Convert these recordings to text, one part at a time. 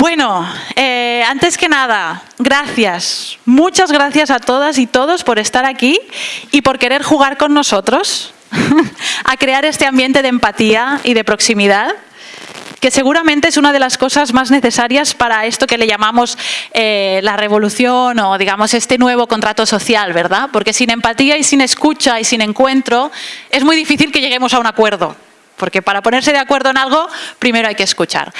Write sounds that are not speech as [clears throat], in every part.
Bueno, eh, antes que nada, gracias. Muchas gracias a todas y todos por estar aquí y por querer jugar con nosotros [laughs] a crear este ambiente de empatía y de proximidad que seguramente es una de las cosas más necesarias para esto que le llamamos eh, la revolución o digamos este nuevo contrato social, ¿verdad? Porque sin empatía y sin escucha y sin encuentro es muy difícil que lleguemos a un acuerdo porque para ponerse de acuerdo en algo, primero hay que escuchar.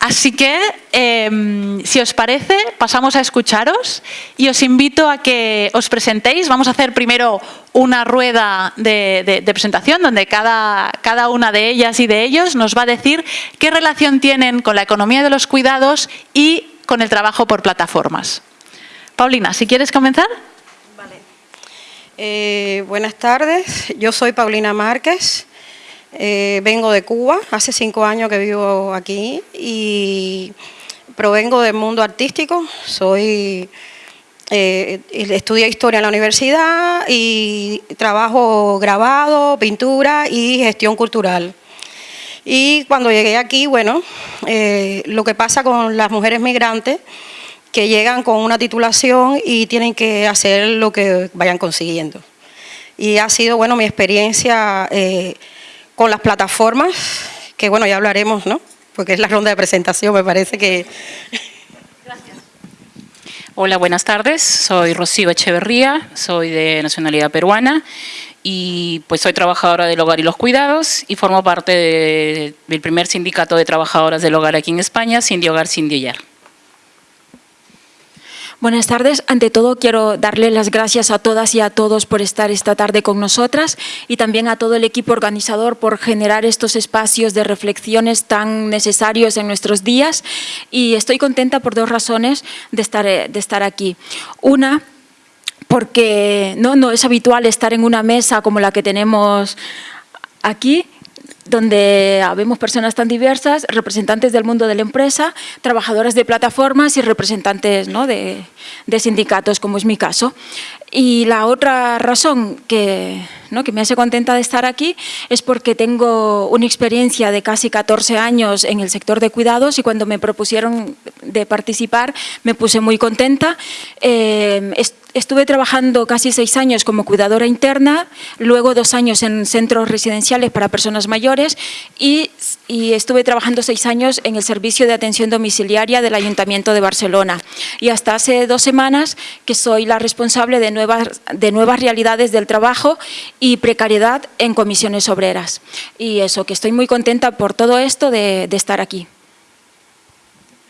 Así que, em, si os parece, pasamos a escucharos y os invito a que os presentéis. Vamos a hacer primero una rueda de, presentación donde cada, cada una de ellas y de ellos nos va a decir qué relación tienen con la economía de los cuidados y con el trabajo por plataformas. Paulina, si quieres comenzar. Vale. Eh, buenas tardes, yo soy Paulina Márquez. Eh, vengo de Cuba, hace cinco años que vivo aquí y provengo del mundo artístico, soy eh, estudié historia en la universidad y trabajo grabado, pintura y gestión cultural. Y cuando llegué aquí, bueno, eh, lo que pasa con las mujeres migrantes que llegan con una titulación y tienen que hacer lo que vayan consiguiendo. Y ha sido, bueno, mi experiencia con las plataformas, que bueno, ya hablaremos, ¿no? Porque es la ronda de presentación, me parece que... Gracias. Hola, buenas tardes. Soy Rocío Echeverría, soy de nacionalidad peruana y pues soy trabajadora del hogar y los cuidados y formo parte del primer sindicato de trabajadoras del hogar aquí en España, Cindy Hogar, Cindy Hogar. Buenas tardes. Ante todo quiero darle las gracias a todas y a todos por estar esta tarde con nosotras y también a todo el equipo organizador por generar estos espacios de reflexiones tan necesarios en nuestros días y estoy contenta por dos razones de estar, de estar aquí. Una, porque no, no es habitual estar en una mesa como la que tenemos aquí donde habemos personas tan diversas, representantes del mundo de la empresa, trabajadoras de plataformas y representantes de, de, sindicatos, como es mi caso. Y la otra razón que, que me hace contenta de estar aquí es porque tengo una experiencia de casi 14 años en el sector de cuidados y cuando me propusieron de participar me puse muy contenta. Eh, estuve trabajando casi seis años como cuidadora interna, luego dos años en centros residenciales para personas mayores y, y, estuve trabajando seis años en el servicio de atención domiciliaria del Ayuntamiento de Barcelona. Y hasta hace dos semanas que soy la responsable de nuevas, de nuevas realidades del trabajo y precariedad en comisiones obreras. Y eso, que estoy muy contenta por todo esto de, de estar aquí.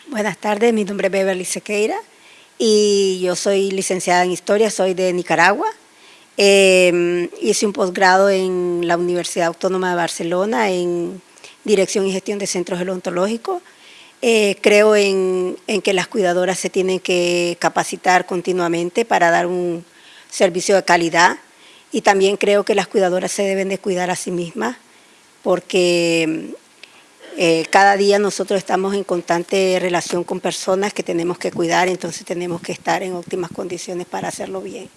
Buenas tardes, mi nombre es Beverly Sequeira y yo soy licenciada en Historia, soy de Nicaragua. Eh, hice un posgrado en la Universidad Autónoma de Barcelona en Dirección y Gestión de Centros Odontológicos. Eh, creo en, en, que las cuidadoras se tienen que capacitar continuamente para dar un servicio de calidad y también creo que las cuidadoras se deben de cuidar a sí mismas porque eh, cada día nosotros estamos en constante relación con personas que tenemos que cuidar, entonces tenemos que estar en óptimas condiciones para hacerlo bien.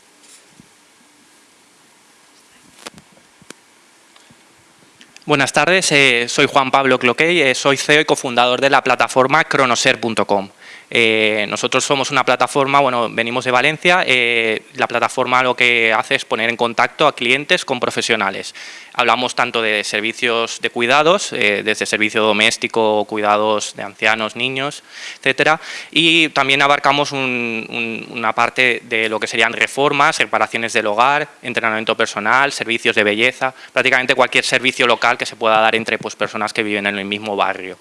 Buenas tardes, eh, soy Juan Pablo Cloquey, eh, soy CEO y cofundador de la plataforma cronoser.com. Eh, nosotros somos una plataforma, bueno, venimos de Valencia, eh, la plataforma lo que hace es poner en contacto a clientes con profesionales. Hablamos tanto de servicios de cuidados, eh, desde servicio doméstico, cuidados de ancianos, niños, etcétera, y también abarcamos una parte de lo que serían reformas, reparaciones del hogar, entrenamiento personal, servicios de belleza, prácticamente cualquier servicio local que se pueda dar entre pues, personas que viven en el mismo barrio.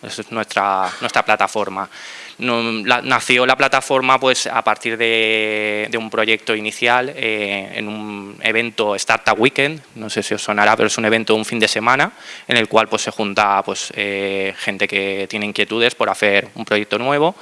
Esa es nuestra, nuestra plataforma. Nació la plataforma pues, a partir de, un proyecto inicial eh, en un evento Startup Weekend, no sé si os sonará, pero es un evento de un fin de semana en el cual pues, se junta pues, eh, gente que tiene inquietudes por hacer un proyecto nuevo.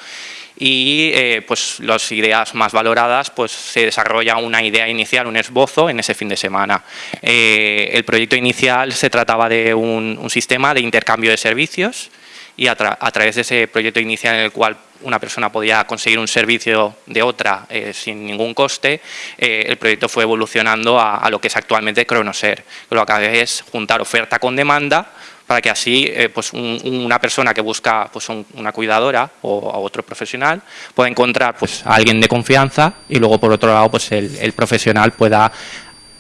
Y eh, pues las ideas más valoradas pues se desarrolla una idea inicial, un esbozo en ese fin de semana. el proyecto inicial se trataba de un, un sistema de intercambio de servicios y a, través de ese proyecto inicial en el cual una persona podía conseguir un servicio de otra eh, sin ningún coste, eh, el proyecto fue evolucionando a, lo que es actualmente Cronoser. Lo que hace es juntar oferta con demanda para que así eh, pues una persona que busca pues una cuidadora o a otro profesional pueda encontrar pues a alguien de confianza y luego por otro lado pues el, profesional pueda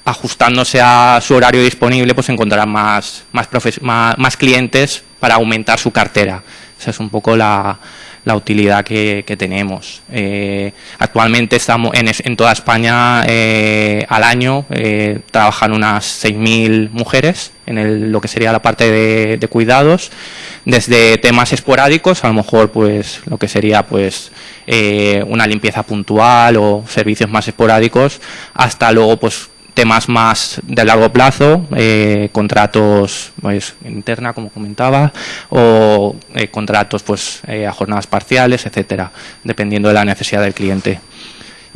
ajustándose a su horario disponible pues encontrar más, más, más clientes para aumentar su cartera. Esa es un poco la, utilidad que, tenemos. Eh, actualmente estamos en, toda España eh, al año eh, trabajan unas 6.000 mujeres en lo que sería la parte de, cuidados, desde temas esporádicos, a lo mejor pues lo que sería pues una limpieza puntual o servicios más esporádicos, hasta luego pues temas más de largo plazo, eh, contratos pues, interna, como comentaba, o eh, contratos pues, eh, a jornadas parciales, etcétera, dependiendo de la necesidad del cliente.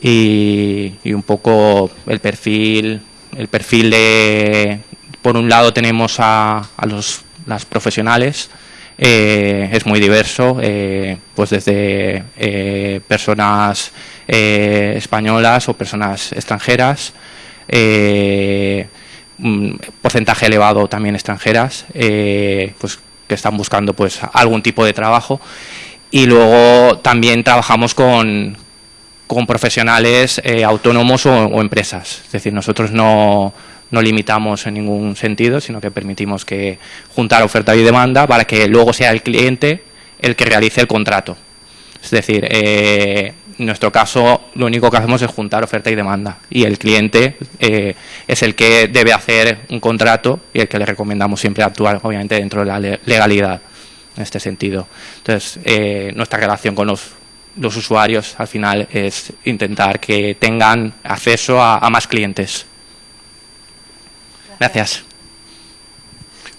Y, un poco el perfil, el perfil de, por un lado tenemos a, los, las profesionales, es muy diverso, pues desde personas españolas o personas extranjeras, eh, un porcentaje elevado también extranjeras, eh, pues que están buscando pues algún tipo de trabajo. Y luego también trabajamos con, con profesionales eh, autónomos o, empresas. Es decir, nosotros no, no limitamos en ningún sentido, sino que permitimos que juntar oferta y demanda para que luego sea el cliente el que realice el contrato. Es decir, eh, en nuestro caso, lo único que hacemos es juntar oferta y demanda y el cliente eh, es el que debe hacer un contrato y el que le recomendamos siempre actuar, obviamente, dentro de la legalidad en este sentido. Entonces, eh, nuestra relación con los, usuarios al final es intentar que tengan acceso a, a más clientes. Gracias.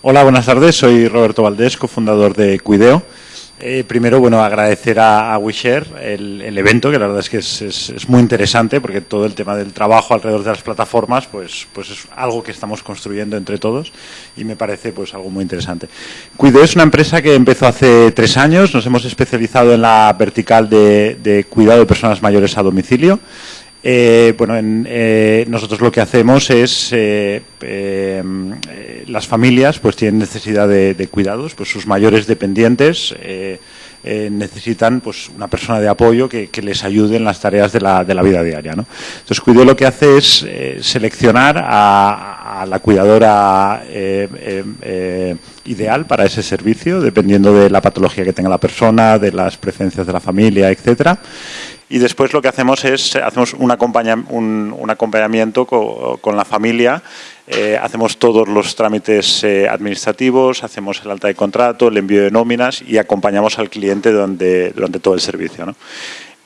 Hola, buenas tardes. Soy Roberto Valdés, cofundador de Cuideo. Eh, primero, bueno, agradecer a, a el, evento, que la verdad es que es, muy interesante porque todo el tema del trabajo alrededor de las plataformas, pues, pues es algo que estamos construyendo entre todos y me parece pues algo muy interesante. Cuido es una empresa que empezó hace tres años, nos hemos especializado en la vertical de cuidado de personas mayores a domicilio. Eh, bueno, eh, nosotros lo que hacemos es, eh, las familias pues tienen necesidad de, cuidados, pues sus mayores dependientes necesitan pues una persona de apoyo que, les ayude en las tareas de la, de la vida diaria. ¿no? Entonces, Cuido lo que hace es seleccionar a, a, la cuidadora ideal para ese servicio, dependiendo de la patología que tenga la persona, de las preferencias de la familia, etcétera y después lo que hacemos es hacemos un, acompañamiento con, la familia, eh, hacemos todos los trámites eh, administrativos, hacemos el alta de contrato, el envío de nóminas y acompañamos al cliente durante, durante todo el servicio.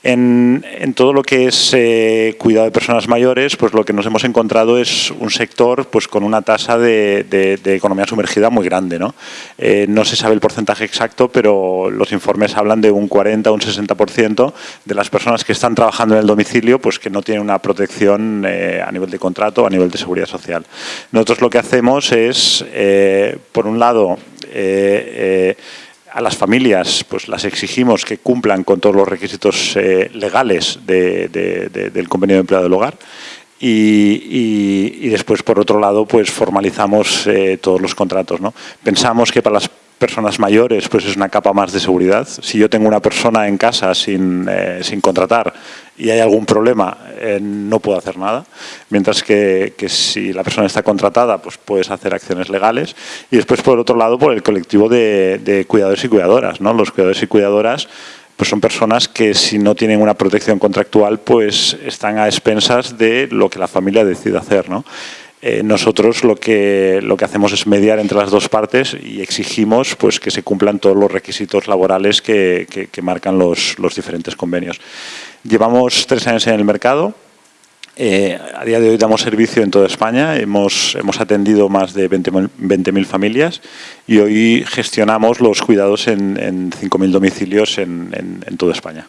En, todo lo que es eh, cuidado de personas mayores, pues lo que nos hemos encontrado es un sector pues con una tasa de, economía sumergida muy grande. ¿no? Eh, no se sabe el porcentaje exacto, pero los informes hablan de un 40 o un 60% de las personas que están trabajando en el domicilio pues que no tienen una protección eh, a nivel de contrato a nivel de seguridad social. Nosotros lo que hacemos es, por un lado, a las familias pues las exigimos que cumplan con todos los requisitos eh, legales del convenio de empleado del hogar y, después por otro lado pues formalizamos eh, todos los contratos. ¿no? Pensamos que para las personas mayores pues es una capa más de seguridad. Si yo tengo una persona en casa sin, eh, sin contratar y hay algún problema, eh, no puedo hacer nada. Mientras que, que, si la persona está contratada, pues puedes hacer acciones legales. Y después, por otro lado, por el colectivo de, de cuidadores y cuidadoras. ¿no? Los cuidadores y cuidadoras pues son personas que si no tienen una protección contractual, pues están a expensas de lo que la familia decide hacer. ¿no? Eh, nosotros lo que, lo que hacemos es mediar entre las dos partes y exigimos pues, que se cumplan todos los requisitos laborales que, marcan los, diferentes convenios. Llevamos tres años en el mercado, eh, a día de hoy damos servicio en toda España, hemos, hemos atendido más de 20.000 familias y hoy gestionamos los cuidados en, en 5.000 domicilios en, en, toda España.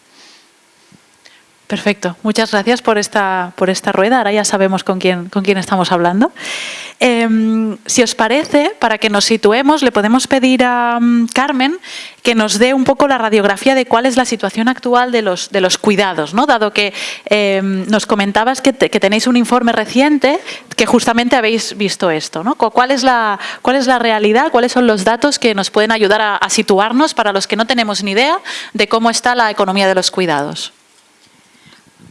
Perfecto, muchas gracias por esta, por esta rueda. Ahora ya sabemos con quién, con quién estamos hablando. Em, si os parece, para que nos situemos, le podemos pedir a mm, Carmen que nos dé un poco la radiografía de cuál es la situación actual de los, de los cuidados, ¿no? dado que em, nos comentabas que, tenéis un informe reciente que justamente habéis visto esto. ¿no? ¿Cuál, es la, ¿Cuál es la realidad? ¿Cuáles son los datos que nos pueden ayudar a, a situarnos para los que no tenemos ni idea de cómo está la economía de los cuidados?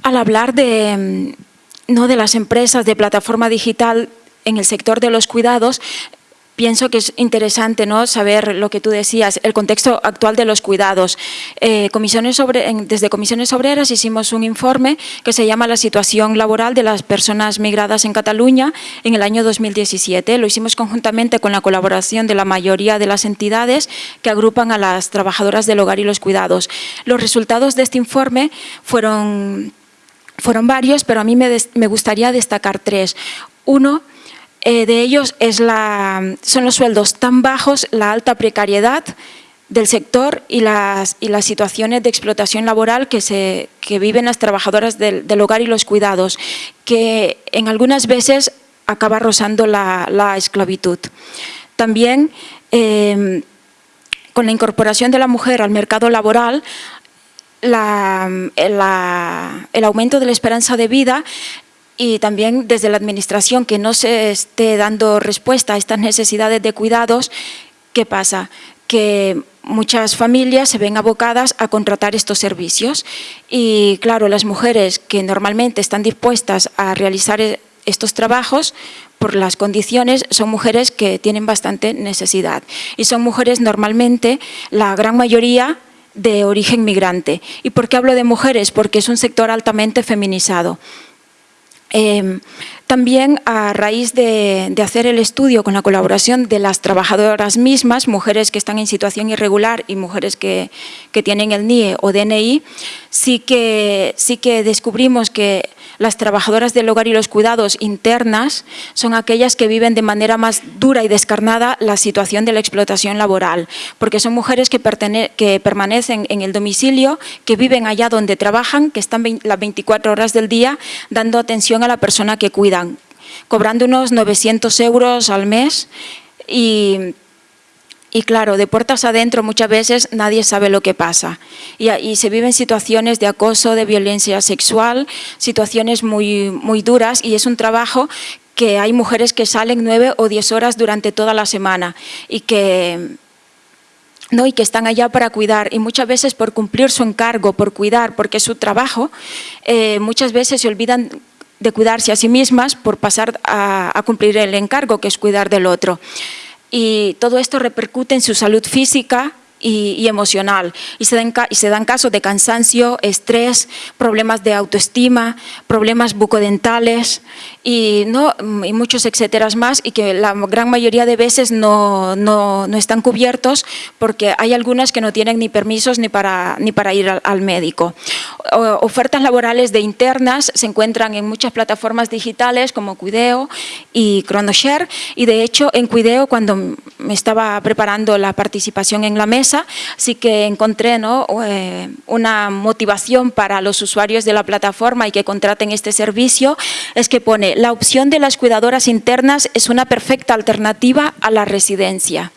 Al hablar de, no de las empresas de plataforma digital en el sector de los cuidados, pienso que es interesante ¿no? saber lo que tú decías, el contexto actual de los cuidados. Eh, comisiones sobre, desde Comisiones Obreras hicimos un informe que se llama La situación laboral de las personas migradas en Cataluña en el año 2017. Lo hicimos conjuntamente con la colaboración de la mayoría de las entidades que agrupan a las trabajadoras del hogar y los cuidados. Los resultados de este informe fueron fueron varios, pero a mí me, gustaría destacar tres. Uno eh, de ellos son los sueldos tan bajos, la alta precariedad del sector y las, situaciones de explotación laboral que, viven las trabajadoras del, hogar y los cuidados, que en algunas veces acaba rozando la, esclavitud. También eh, con la incorporación de la mujer al mercado laboral el aumento de la esperanza de vida y también desde la Administración que no se esté dando respuesta a estas necesidades de cuidados, ¿qué pasa? Que muchas familias se ven abocadas a contratar estos servicios y claro, las mujeres que normalmente están dispuestas a realizar e, estos trabajos por las condiciones son mujeres que tienen bastante necesidad y son mujeres normalmente, la gran mayoría de origen migrante. ¿Y por qué hablo de mujeres? Porque es un sector altamente feminizado. Em, también a raíz de, hacer el estudio con la colaboración de las trabajadoras mismas, mujeres que están en situación irregular y mujeres que, que tienen el NIE o DNI, sí que, sí que descubrimos que las trabajadoras del hogar y los cuidados internas son aquellas que viven de manera más dura y descarnada la situación de la explotación laboral, porque son mujeres que, que permanecen en el domicilio, que viven allá donde trabajan, que están las 24 horas del día dando atención a la persona que cobrando unos 900 euros al mes y y claro, de puertas adentro muchas veces nadie sabe lo que pasa. Y, se viven situaciones de acoso, de violencia sexual, situaciones muy, muy duras y es un trabajo que hay mujeres que salen nueve o diez horas durante toda la semana y que ¿no? y que están allá para cuidar y muchas veces por cumplir su encargo, por cuidar, porque es su trabajo, eh, muchas veces se olvidan de cuidarse a sí mismas por pasar a, cumplir el encargo que es cuidar del otro. Y todo esto repercute en su salud física, y, emocional. Y se, dan, y se dan casos de cansancio, estrés, problemas de autoestima, problemas bucodentales y, ¿no? y muchos etcétera más y que la gran mayoría de veces no, no, no, están cubiertos porque hay algunas que no tienen ni permisos ni para, ni para ir al, médico. ofertas laborales de internas se encuentran en muchas plataformas digitales como Cuideo y Chronoshare y de hecho en Cuideo cuando me estaba preparando la participación en la mesa así que encontré eh, una motivación para los usuarios de la plataforma y que contraten este servicio, es que pone la opción de las cuidadoras internas es una perfecta alternativa a la residencia.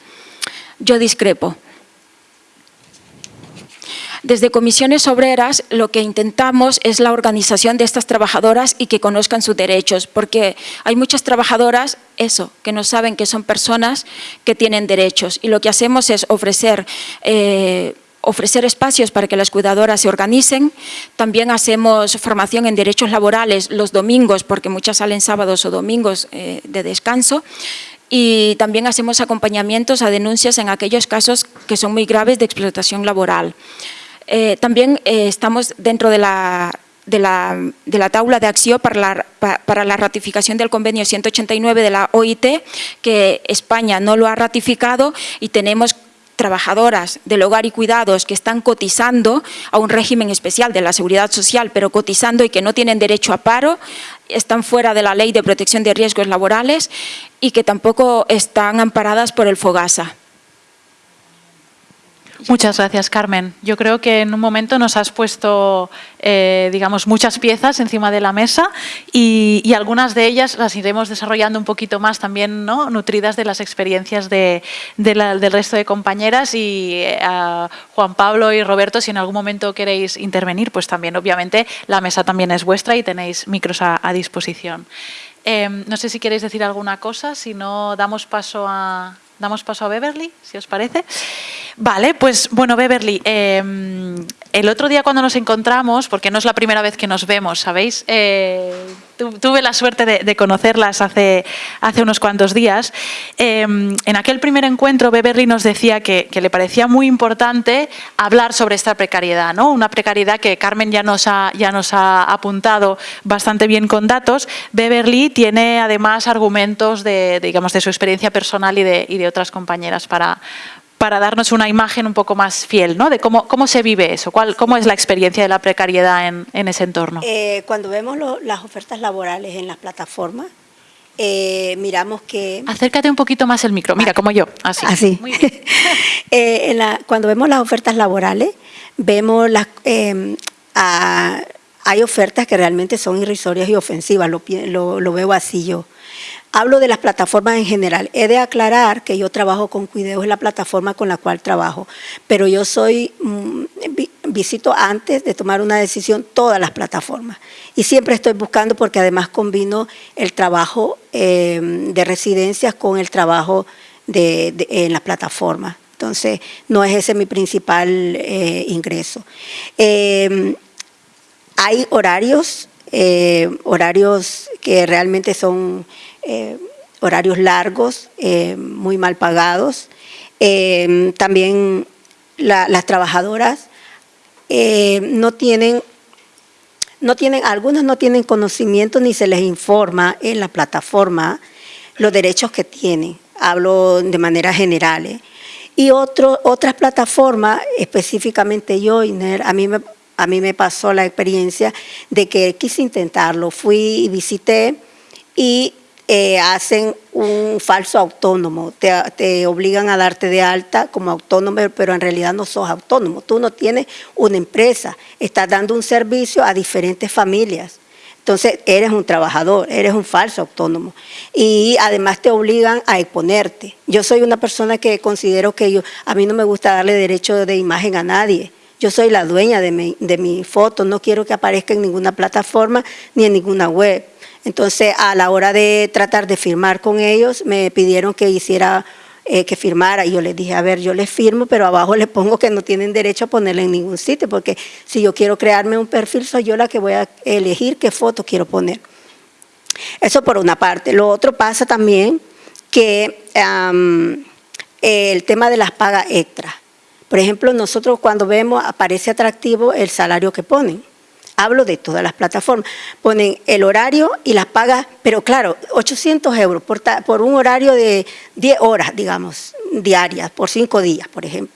Yo discrepo. Desde comisiones obreras lo que intentamos es la organización de estas trabajadoras y que conozcan sus derechos, porque hay muchas trabajadoras, eso, que no saben que son personas que tienen derechos y lo que hacemos es ofrecer... Eh, ofrecer espacios para que las cuidadoras se organicen. También hacemos formación en derechos laborales los domingos, porque muchas salen sábados o domingos eh, de descanso. Y también hacemos acompañamientos a denuncias en aquellos casos que son muy graves de explotación laboral. Eh, también eh, estamos dentro de la, de la, de la tabla de acción para la, para la ratificación del convenio 189 de la OIT, que España no lo ha ratificado y tenemos trabajadoras del hogar y cuidados que están cotizando a un régimen especial de la seguridad social, pero cotizando y que no tienen derecho a paro, están fuera de la ley de protección de riesgos laborales y que tampoco están amparadas por el FOGASA. Muchas gracias, Carmen. Yo creo que en un momento nos has puesto, eh, digamos, muchas piezas encima de la mesa y, algunas de ellas las iremos desarrollando un poquito más también, ¿no? nutridas de las experiencias de, del resto de compañeras y eh, a Juan Pablo y Roberto, si en algún momento queréis intervenir, pues también, obviamente, la mesa también es vuestra y tenéis micros a, disposición. Em, no sé si queréis decir alguna cosa, si no damos paso a, damos paso a Beverly, si os parece. Vale, pues bueno, Beverly, em, el otro día cuando nos encontramos, porque no es la primera vez que nos vemos, ¿sabéis? Eh, tuve la suerte de, conocerlas hace, hace unos cuantos días. Em, en aquel primer encuentro, Beverly nos decía que, le parecía muy importante hablar sobre esta precariedad, ¿no? Una precariedad que Carmen ya nos, ha, ya nos ha apuntado bastante bien con datos. Beverly tiene además argumentos de, digamos, de su experiencia personal y de, y de otras compañeras para, para darnos una imagen un poco más fiel, ¿no? De cómo, cómo se vive eso, cuál, cómo es la experiencia de la precariedad en, en ese entorno. Eh, cuando vemos las ofertas laborales en las plataformas, eh, miramos que... Acércate un poquito más el micro, mira, como yo, así. Así. Muy bien. [laughs] Eh, cuando vemos las ofertas laborales, vemos las... hay ofertas que realmente son irrisorias y ofensivas, lo, lo, lo veo así yo. Hablo de las plataformas en general. He de aclarar que yo trabajo con Cuideo, es la plataforma con la cual trabajo, pero yo soy, mm, visito antes de tomar una decisión todas las plataformas y siempre estoy buscando porque además combino el trabajo em, de residencias con el trabajo en las plataformas. Entonces, no es ese mi principal eh, ingreso. Em, hay horarios, eh, horarios que realmente son eh, horarios largos, eh, muy mal pagados. Eh, también las trabajadoras no tienen no tienen, algunas no tienen conocimiento ni se les informa en la plataforma los derechos que tienen. Hablo de manera general. Y otro, otras plataformas, específicamente Joiner, a mí, me, a mí me pasó la experiencia de que quise intentarlo. Fui y visité y eh, hacen un falso autónomo, te, obligan a darte de alta como autónomo, pero en realidad no sos autónomo, tú no tienes una empresa, estás dando un servicio a diferentes familias. Entonces, eres un trabajador, eres un falso autónomo. Y además te obligan a exponerte. Yo soy una persona que considero que yo, a mí no me gusta darle derecho de imagen a nadie. Yo soy la dueña de mi, de mi foto, no quiero que aparezca en ninguna plataforma ni en ninguna web. Entonces, a la hora de tratar de firmar con ellos, me pidieron que hiciera, eh, que firmara, y yo les dije, a ver, yo les firmo, pero abajo [laughs] les pongo que no tienen derecho a ponerle en ningún sitio, porque si yo quiero crearme un perfil, soy yo la que voy a elegir qué foto quiero poner. Eso por una parte. Lo otro pasa también que el tema de las pagas extras. Por ejemplo, nosotros cuando vemos, aparece atractivo el salario que ponen hablo de todas las plataformas, ponen el horario y las pagas, pero claro, 800 euros por, un horario de 10 horas, digamos, diarias, por 5 días, por ejemplo.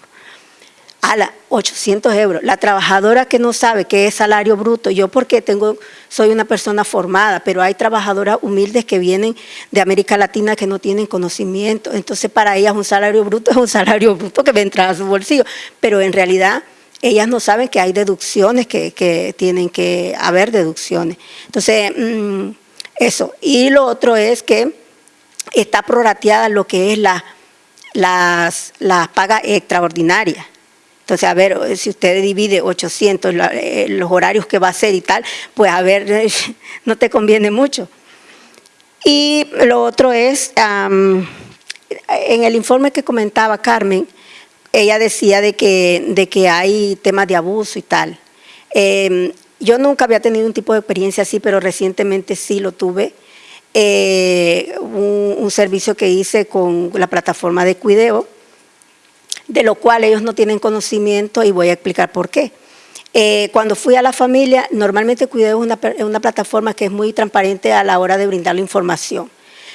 A la 800 euros. La trabajadora que no sabe qué es salario bruto, yo porque tengo, soy una persona formada, pero hay trabajadoras humildes que vienen de América Latina que no tienen conocimiento, entonces para ellas un salario bruto es un [laughs] salario bruto que va a entrar a su bolsillo, pero en realidad ellas no saben que hay deducciones, que, tienen que haber deducciones. Entonces, mm, eso. Y lo otro es que está prorateada lo que es la, las, las pagas extraordinarias. Entonces, a ver, si usted divide 800, eh, los horarios que va a hacer y tal, pues a ver, [laughs] no te conviene mucho. Y lo otro es, en el informe que comentaba Carmen, ella decía de que, de que hay temas de abuso y tal. Em, yo nunca había tenido un tipo de experiencia así, pero recientemente sí lo tuve. Eh, un, servicio que hice con la plataforma de Cuideo, de lo cual ellos no tienen conocimiento y voy a explicar por qué. Eh, cuando fui a la familia, normalmente Cuideo es una, una plataforma que es muy transparente a la hora de brindar la información.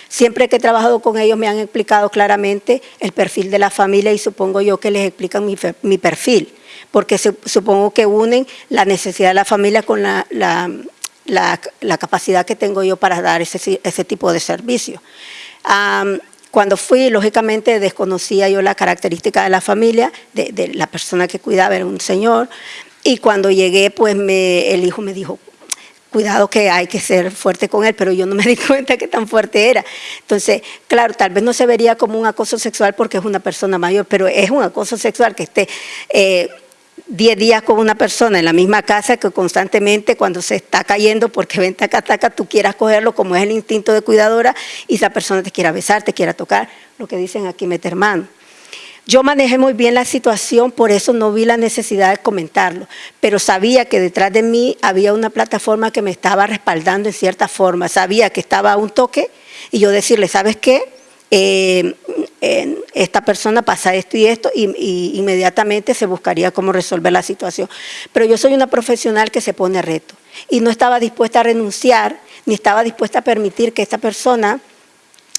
Siempre que he trabajado con ellos me han explicado claramente el perfil de la familia y supongo yo que les explican mi, perfil, porque supongo que unen la necesidad de la familia con la, capacidad que tengo yo para dar ese, tipo de servicio. cuando fui, lógicamente desconocía yo la característica de la familia, de, la persona que cuidaba, era un señor, y cuando llegué, pues el hijo me dijo, cuidado que hay que ser fuerte con él, pero yo no me di [laughs] cuenta que tan fuerte era. Entonces, claro, tal vez no se vería como un acoso sexual porque es una persona mayor, pero es un acoso sexual que esté... Eh, 10 días con una persona en la misma casa que constantemente cuando se está cayendo porque ven taca tú quieras cogerlo como es el instinto de cuidadora y esa persona te quiera besar, te quiera tocar, lo que dicen aquí meter mano. Yo manejé muy bien la situación, por eso no vi la necesidad de comentarlo, pero sabía que detrás de mí había una plataforma que me estaba respaldando en cierta forma, sabía que estaba a un toque y yo decirle, ¿sabes qué? Eh, esta persona pasa esto y esto y, inmediatamente se buscaría cómo resolver la situación. Pero yo soy una profesional que se pone reto y no estaba dispuesta a renunciar ni estaba dispuesta a permitir que esta persona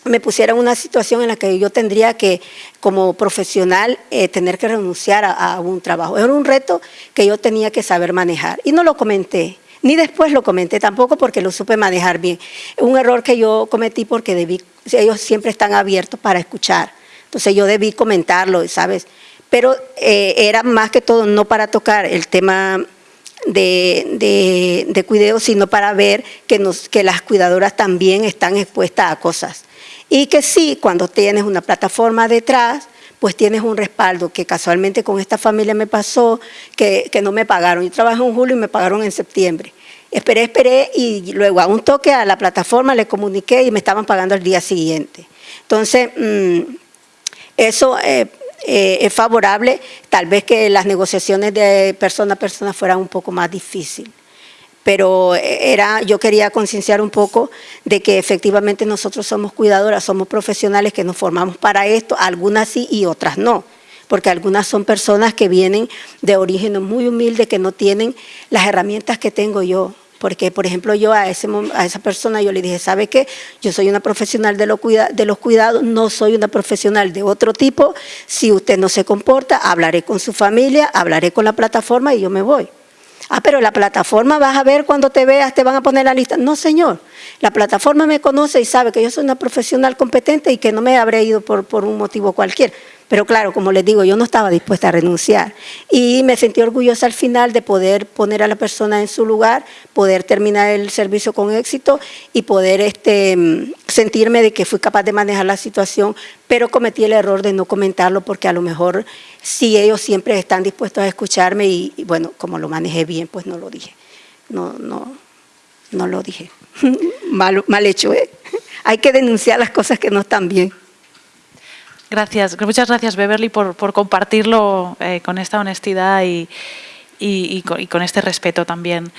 me pusiera en una situación en la que yo tendría que, como profesional, eh, tener que renunciar a, un trabajo. Era un reto que yo tenía que saber manejar y no lo comenté. Ni después lo comenté tampoco porque lo supe manejar bien. Un error que yo cometí porque debí, ellos siempre están abiertos para escuchar. Entonces yo debí comentarlo, ¿sabes? Pero eh, era más que todo no para tocar el tema de, de, cuidado, sino para ver que, nos, que las cuidadoras también están expuestas a cosas. Y que sí, cuando tienes una plataforma detrás, pues tienes un respaldo, que casualmente con esta familia me pasó, que, no me pagaron. Yo trabajé en julio y me pagaron en septiembre. Esperé, esperé y luego a un toque a la plataforma le comuniqué y me estaban pagando el día siguiente. Entonces, mm, eso eh, eh, es favorable, tal vez que las negociaciones de persona a persona fueran un poco más difíciles pero era, yo quería concienciar un poco de que efectivamente nosotros somos cuidadoras, somos profesionales que nos formamos para esto, algunas sí y otras no, porque algunas son personas que vienen de origen muy humilde, que no tienen las herramientas que tengo yo, porque, por ejemplo, yo a, ese, a esa persona yo le dije, ¿sabe qué? Yo soy una profesional de, de los cuidados, no soy una profesional de otro tipo. Si usted no se comporta, hablaré con su familia, hablaré con la plataforma y yo me voy. Ah, pero la plataforma vas a ver cuando te veas, te van a poner la lista. No, señor. La plataforma me conoce y sabe que yo soy una profesional competente y que no me habré ido por, un motivo cualquiera. Pero claro, como les digo, yo no estaba dispuesta a renunciar y me sentí orgullosa al final de poder poner a la persona en su lugar, poder terminar el servicio con éxito y poder este, sentirme de que fui capaz de manejar la situación, pero cometí el error de no comentarlo porque a lo mejor si ellos siempre están dispuestos a escucharme y, bueno, como lo manejé bien, pues no lo dije. No, no, no lo dije. [laughs] mal, mal hecho, ¿eh? Hay que denunciar las cosas que no están bien. Gracias, muchas gracias Beverly por, compartirlo eh, con esta honestidad y, con, este respeto también.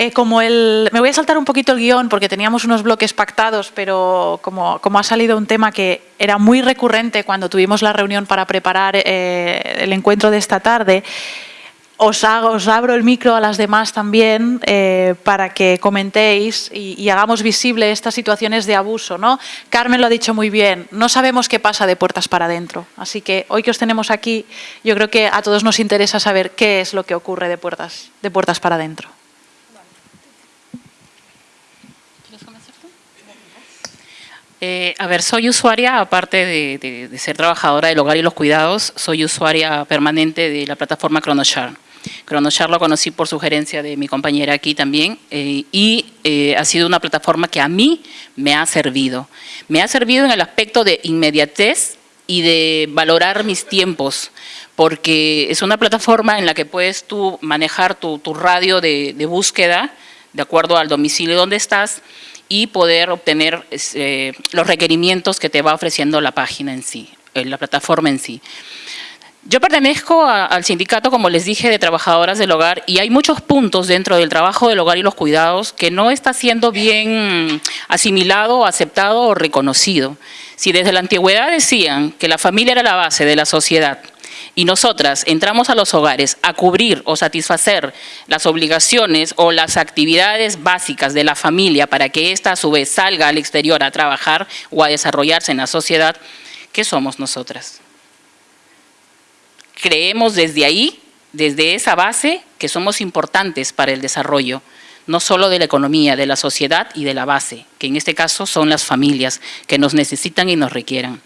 Eh, como el, me voy a saltar un poquito el guion porque teníamos unos bloques pactados, pero como, ha salido un tema que era muy recurrente cuando tuvimos la reunión para preparar eh, el encuentro de esta tarde, os, abro el micro a las demás también eh, para que comentéis y, hagamos visible estas situaciones de abuso. ¿no? Carmen lo ha dicho muy bien, no sabemos qué pasa de puertas para adentro. Así que hoy que os tenemos aquí, yo creo que a todos nos interesa saber qué es lo que ocurre de puertas, de puertas para adentro. Eh, a ver, soy usuaria, aparte de, de, ser trabajadora del hogar y los cuidados, soy usuaria permanente de la plataforma ChronoShare. ChronoShare lo conocí por sugerencia de mi compañera aquí también eh, y eh, ha sido una plataforma que a mí me ha servido. Me ha servido en el aspecto de inmediatez y de valorar mis tiempos, porque es una plataforma en la que puedes tú manejar tu, radio de, búsqueda de acuerdo al domicilio donde estás y poder obtener eh, los requerimientos que te va ofreciendo la página en sí, la plataforma en sí. Yo pertenezco al sindicato, como les dije, de trabajadoras del hogar y hay muchos puntos dentro del trabajo del hogar y los cuidados que no está siendo bien asimilado, aceptado o reconocido. Si desde la antigüedad decían que la familia era la base de la sociedad y nosotras entramos a los hogares a cubrir o satisfacer las obligaciones o las actividades básicas de la familia para que ésta a su vez salga al exterior a trabajar o a desarrollarse en la sociedad, ¿qué somos nosotras? creemos desde ahí, desde esa base, que somos importantes para el desarrollo no solo de la economía, de la sociedad y de la base, que en este caso son las familias que nos necesitan y nos requieran.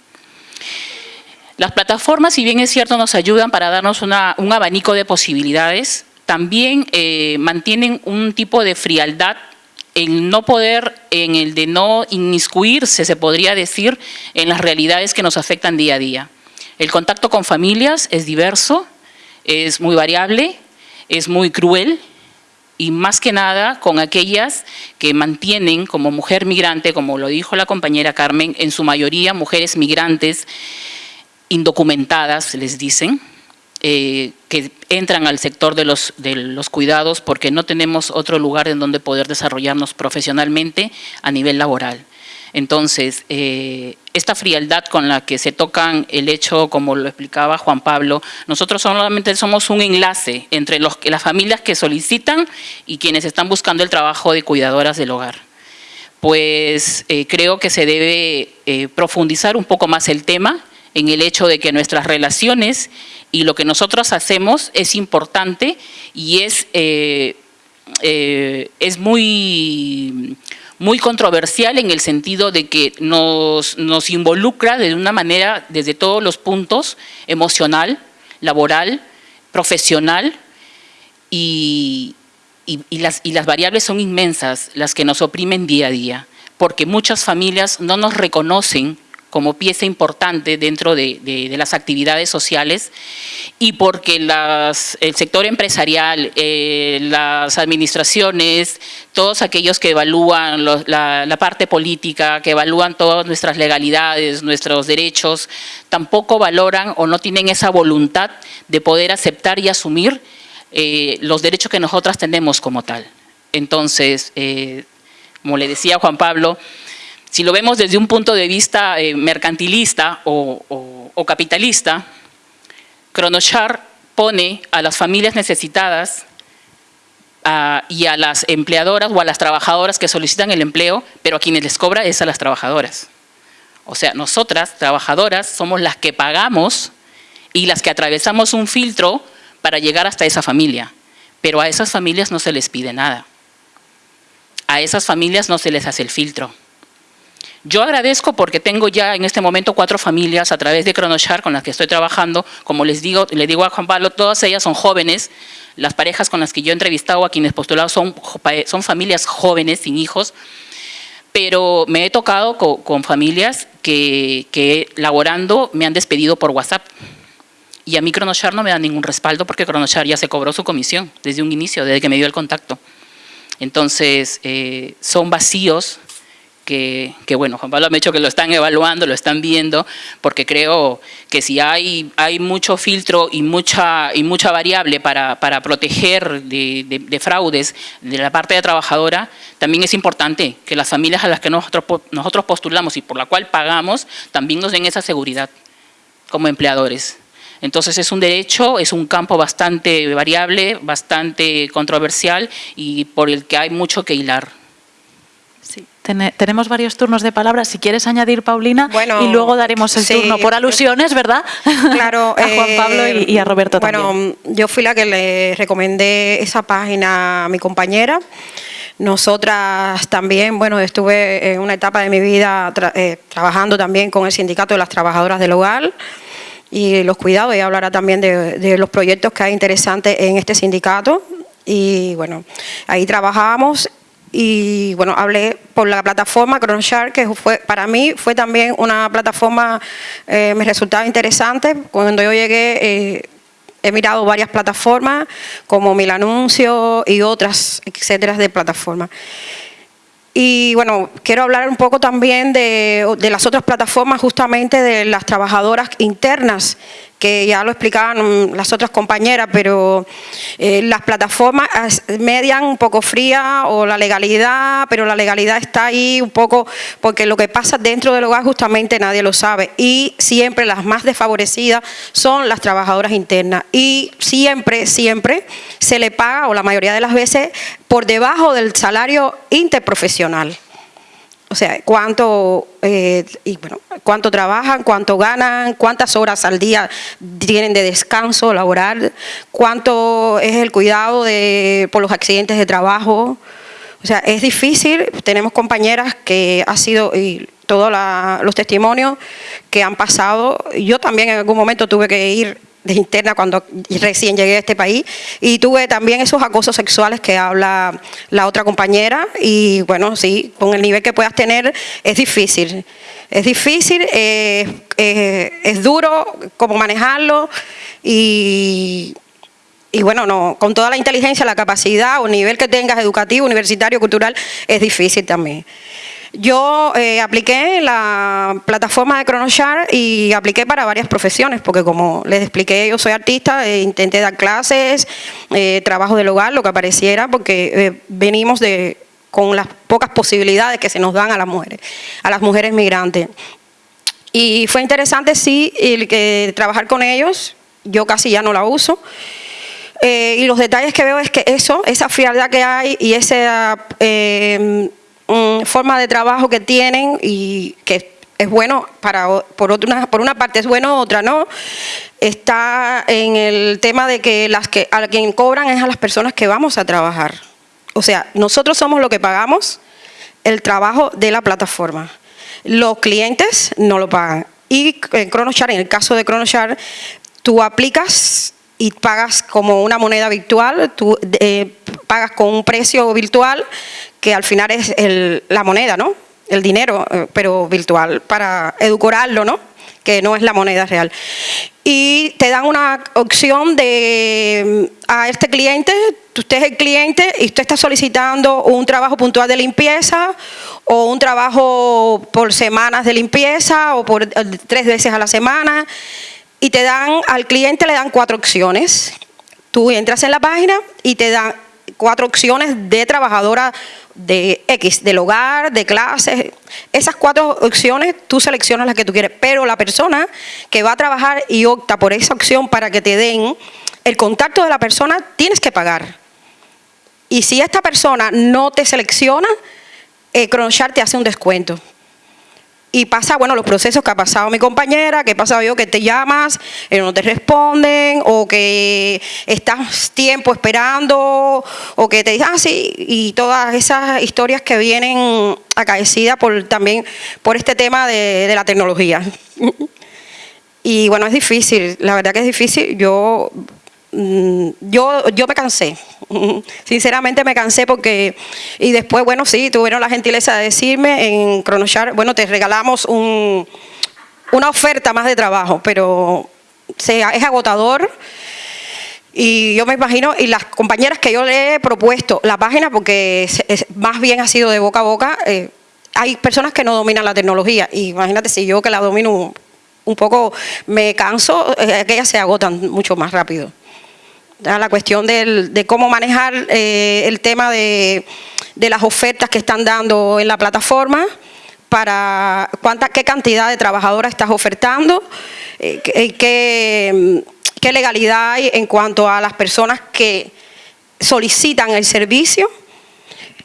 Las plataformas, si bien es cierto, nos ayudan para darnos un abanico de posibilidades, también eh, mantienen un tipo de frialdad en no poder, en el de no inmiscuirse, se podría decir, en las realidades que nos afectan día a día. El contacto con familias es diverso, es muy variable, es muy cruel y más que nada con aquellas que mantienen como mujer migrante, como lo dijo la compañera Carmen, en su mayoría mujeres migrantes indocumentadas, les dicen, eh, que entran al sector de los, cuidados porque no tenemos otro lugar en donde poder desarrollarnos profesionalmente a nivel laboral. Entonces, eh, esta frialdad con la que se tocan el hecho, como lo explicaba Juan Pablo, nosotros solamente somos un enlace entre las familias que solicitan y quienes están buscando el trabajo de cuidadoras del hogar. Pues eh, creo que se debe profundizar un poco más el tema en el hecho de que nuestras relaciones y lo que nosotros hacemos es importante y es, es muy muy controversial en el sentido de que nos, nos involucra de una manera desde todos los puntos, emocional, laboral, profesional, y, las, y las variables son inmensas, las que nos oprimen día a día, porque muchas familias no nos reconocen como pieza importante dentro de, las actividades sociales y porque el sector empresarial, eh, las administraciones, todos aquellos que evalúan la, parte política, que evalúan todas nuestras legalidades, nuestros derechos, tampoco valoran o no tienen esa voluntad de poder aceptar y asumir eh, los derechos que nosotras tenemos como tal. Entonces, eh, como le decía Juan Pablo, si lo vemos desde un punto de vista eh, mercantilista o, capitalista, Cronochar pone a las familias necesitadas y a las empleadoras o a las trabajadoras que solicitan el empleo, pero a quienes les cobra es a las trabajadoras. O sea, nosotras, trabajadoras, somos las que pagamos y las que atravesamos un filtro para llegar hasta esa familia. Pero a esas familias no se les pide nada. A esas familias no se les hace el filtro. Yo agradezco porque tengo ya en este momento cuatro familias a través de Cronochar con las que estoy trabajando. Como les digo, le digo a Juan Pablo, todas ellas son jóvenes. Las parejas con las que yo he entrevistado a quienes postulado son, son familias jóvenes, sin hijos. Pero me he tocado con, familias que, que laborando me han despedido por WhatsApp. Y a mí Cronochar no me da ningún respaldo porque Cronochar ya se cobró su comisión desde un inicio, desde que me dio el contacto. Entonces, eh, son vacíos que, bueno, Juan Pablo me ha dicho que lo están evaluando, lo están viendo, porque creo que si hay, hay mucho filtro y mucha, y mucha variable para, para proteger de, fraudes de la parte de trabajadora, también es importante que las familias a las que nosotros, nosotros postulamos y por la cual pagamos, también nos den esa seguridad como empleadores. Entonces es un derecho, es un campo bastante variable, bastante controversial y por el que hay mucho que hilar tenemos varios turnos de palabras. Si quieres añadir, Paulina, y luego daremos el turno por alusiones, ¿verdad? Claro. [laughs] a Juan Pablo y, a Roberto bueno, también. Bueno, yo fui la que le recomendé esa página a mi compañera. Nosotras también, bueno, estuve en una etapa de mi vida eh, trabajando también con el Sindicato de las Trabajadoras del Hogar y los cuidados. Ella hablará también de, de los proyectos que hay interesantes en este sindicato. Y bueno, ahí trabajábamos y bueno, hablé por la plataforma ChronoShark, que fue, para mí fue también una plataforma, eh, me resultaba interesante. Cuando yo llegué, eh, he mirado varias plataformas, como Mil Anuncio y otras, etcétera, de plataformas. Y bueno, quiero hablar un poco también de, de, las otras plataformas, justamente de las trabajadoras internas que ya lo explicaban las otras compañeras, pero eh, las plataformas median un poco fría o la legalidad, pero la legalidad está ahí un poco porque lo que pasa dentro del hogar justamente nadie lo sabe y siempre las más desfavorecidas son las trabajadoras internas y siempre, siempre se le paga o la mayoría de las veces por debajo del salario interprofesional. O sea, cuánto, eh, y bueno, cuánto trabajan, cuánto ganan, cuántas horas al día tienen de descanso laboral, cuánto es el cuidado de, por los accidentes de trabajo. O sea, es difícil, tenemos compañeras que ha sido, y todos los testimonios que han pasado, yo también en algún momento tuve que ir de interna cuando recién llegué a este país y tuve también esos acosos sexuales que habla la otra compañera y bueno, sí, con el nivel que puedas tener es difícil. Es difícil, eh, eh, es duro cómo manejarlo y, y bueno, no, con toda la inteligencia, la capacidad o nivel que tengas educativo, universitario, cultural, es difícil también. Yo eh, apliqué la plataforma de ChronoShare y apliqué para varias profesiones, porque como les expliqué, yo soy artista, e intenté dar clases, eh, trabajo del hogar, lo que apareciera, porque eh, venimos de, con las pocas posibilidades que se nos dan a las mujeres, a las mujeres migrantes. Y fue interesante, sí, el que trabajar con ellos, yo casi ya no la uso, y los detalles que veo es que eso, esa frialdad que hay y esa forma de trabajo que tienen y que es bueno para por otra por una parte es bueno otra no. Está en el tema de que las que a quien cobran es a las personas que vamos a trabajar. O sea nosotros somos lo que pagamos el trabajo de la plataforma. Los clientes no lo pagan. Y en ChronoShare en el caso de ChronoShare tú aplicas y pagas como una moneda virtual, tú eh, pagas con un precio virtual que al final es la moneda, ¿no? El dinero, eh, pero virtual, para edulcorarlo, ¿no? Que no es la moneda real. Y te dan una opción de a este cliente, usted es el cliente y usted está solicitando un trabajo puntual de limpieza o un trabajo por semanas de limpieza o por eh, tres veces a la semana y te dan, al cliente le dan cuatro opciones. Tú entras en la página y te dan cuatro opciones de trabajadora de X, del hogar, de clases. Esas cuatro opciones tú seleccionas las que tú quieres, pero la persona que va a trabajar y opta por esa opción para que te den el contacto de la persona, tienes que pagar. Y si esta persona no te selecciona, eh, te hace un descuento y pasa, bueno, los procesos que ha pasado mi compañera, que he pasado yo, que te llamas, y no te responden, o que estás tiempo esperando, o que te dicen, ah, sí, y todas esas historias que vienen acaecidas por, también por este tema de, de la tecnología. [laughs] y bueno, es difícil, la verdad que es difícil. Yo Mm, yo, yo me cansé, sinceramente me cansé porque, y después, bueno, sí, tuvieron la gentileza de decirme en Cronochar, bueno, te regalamos un, una oferta más de trabajo, pero sea, es agotador. Y yo me imagino, y las compañeras que yo le he propuesto la página, porque más bien ha sido de boca a boca, eh, hay personas que no dominan la tecnología. Y imagínate si yo que la domino un poco me canso, eh, que ellas se agotan mucho más rápido la cuestión de cómo manejar eh, el tema de, las ofertas que están dando en la plataforma, para cuánta, qué cantidad de trabajadoras estás ofertando, eh, qué, qué legalidad hay en cuanto a las personas que solicitan el servicio.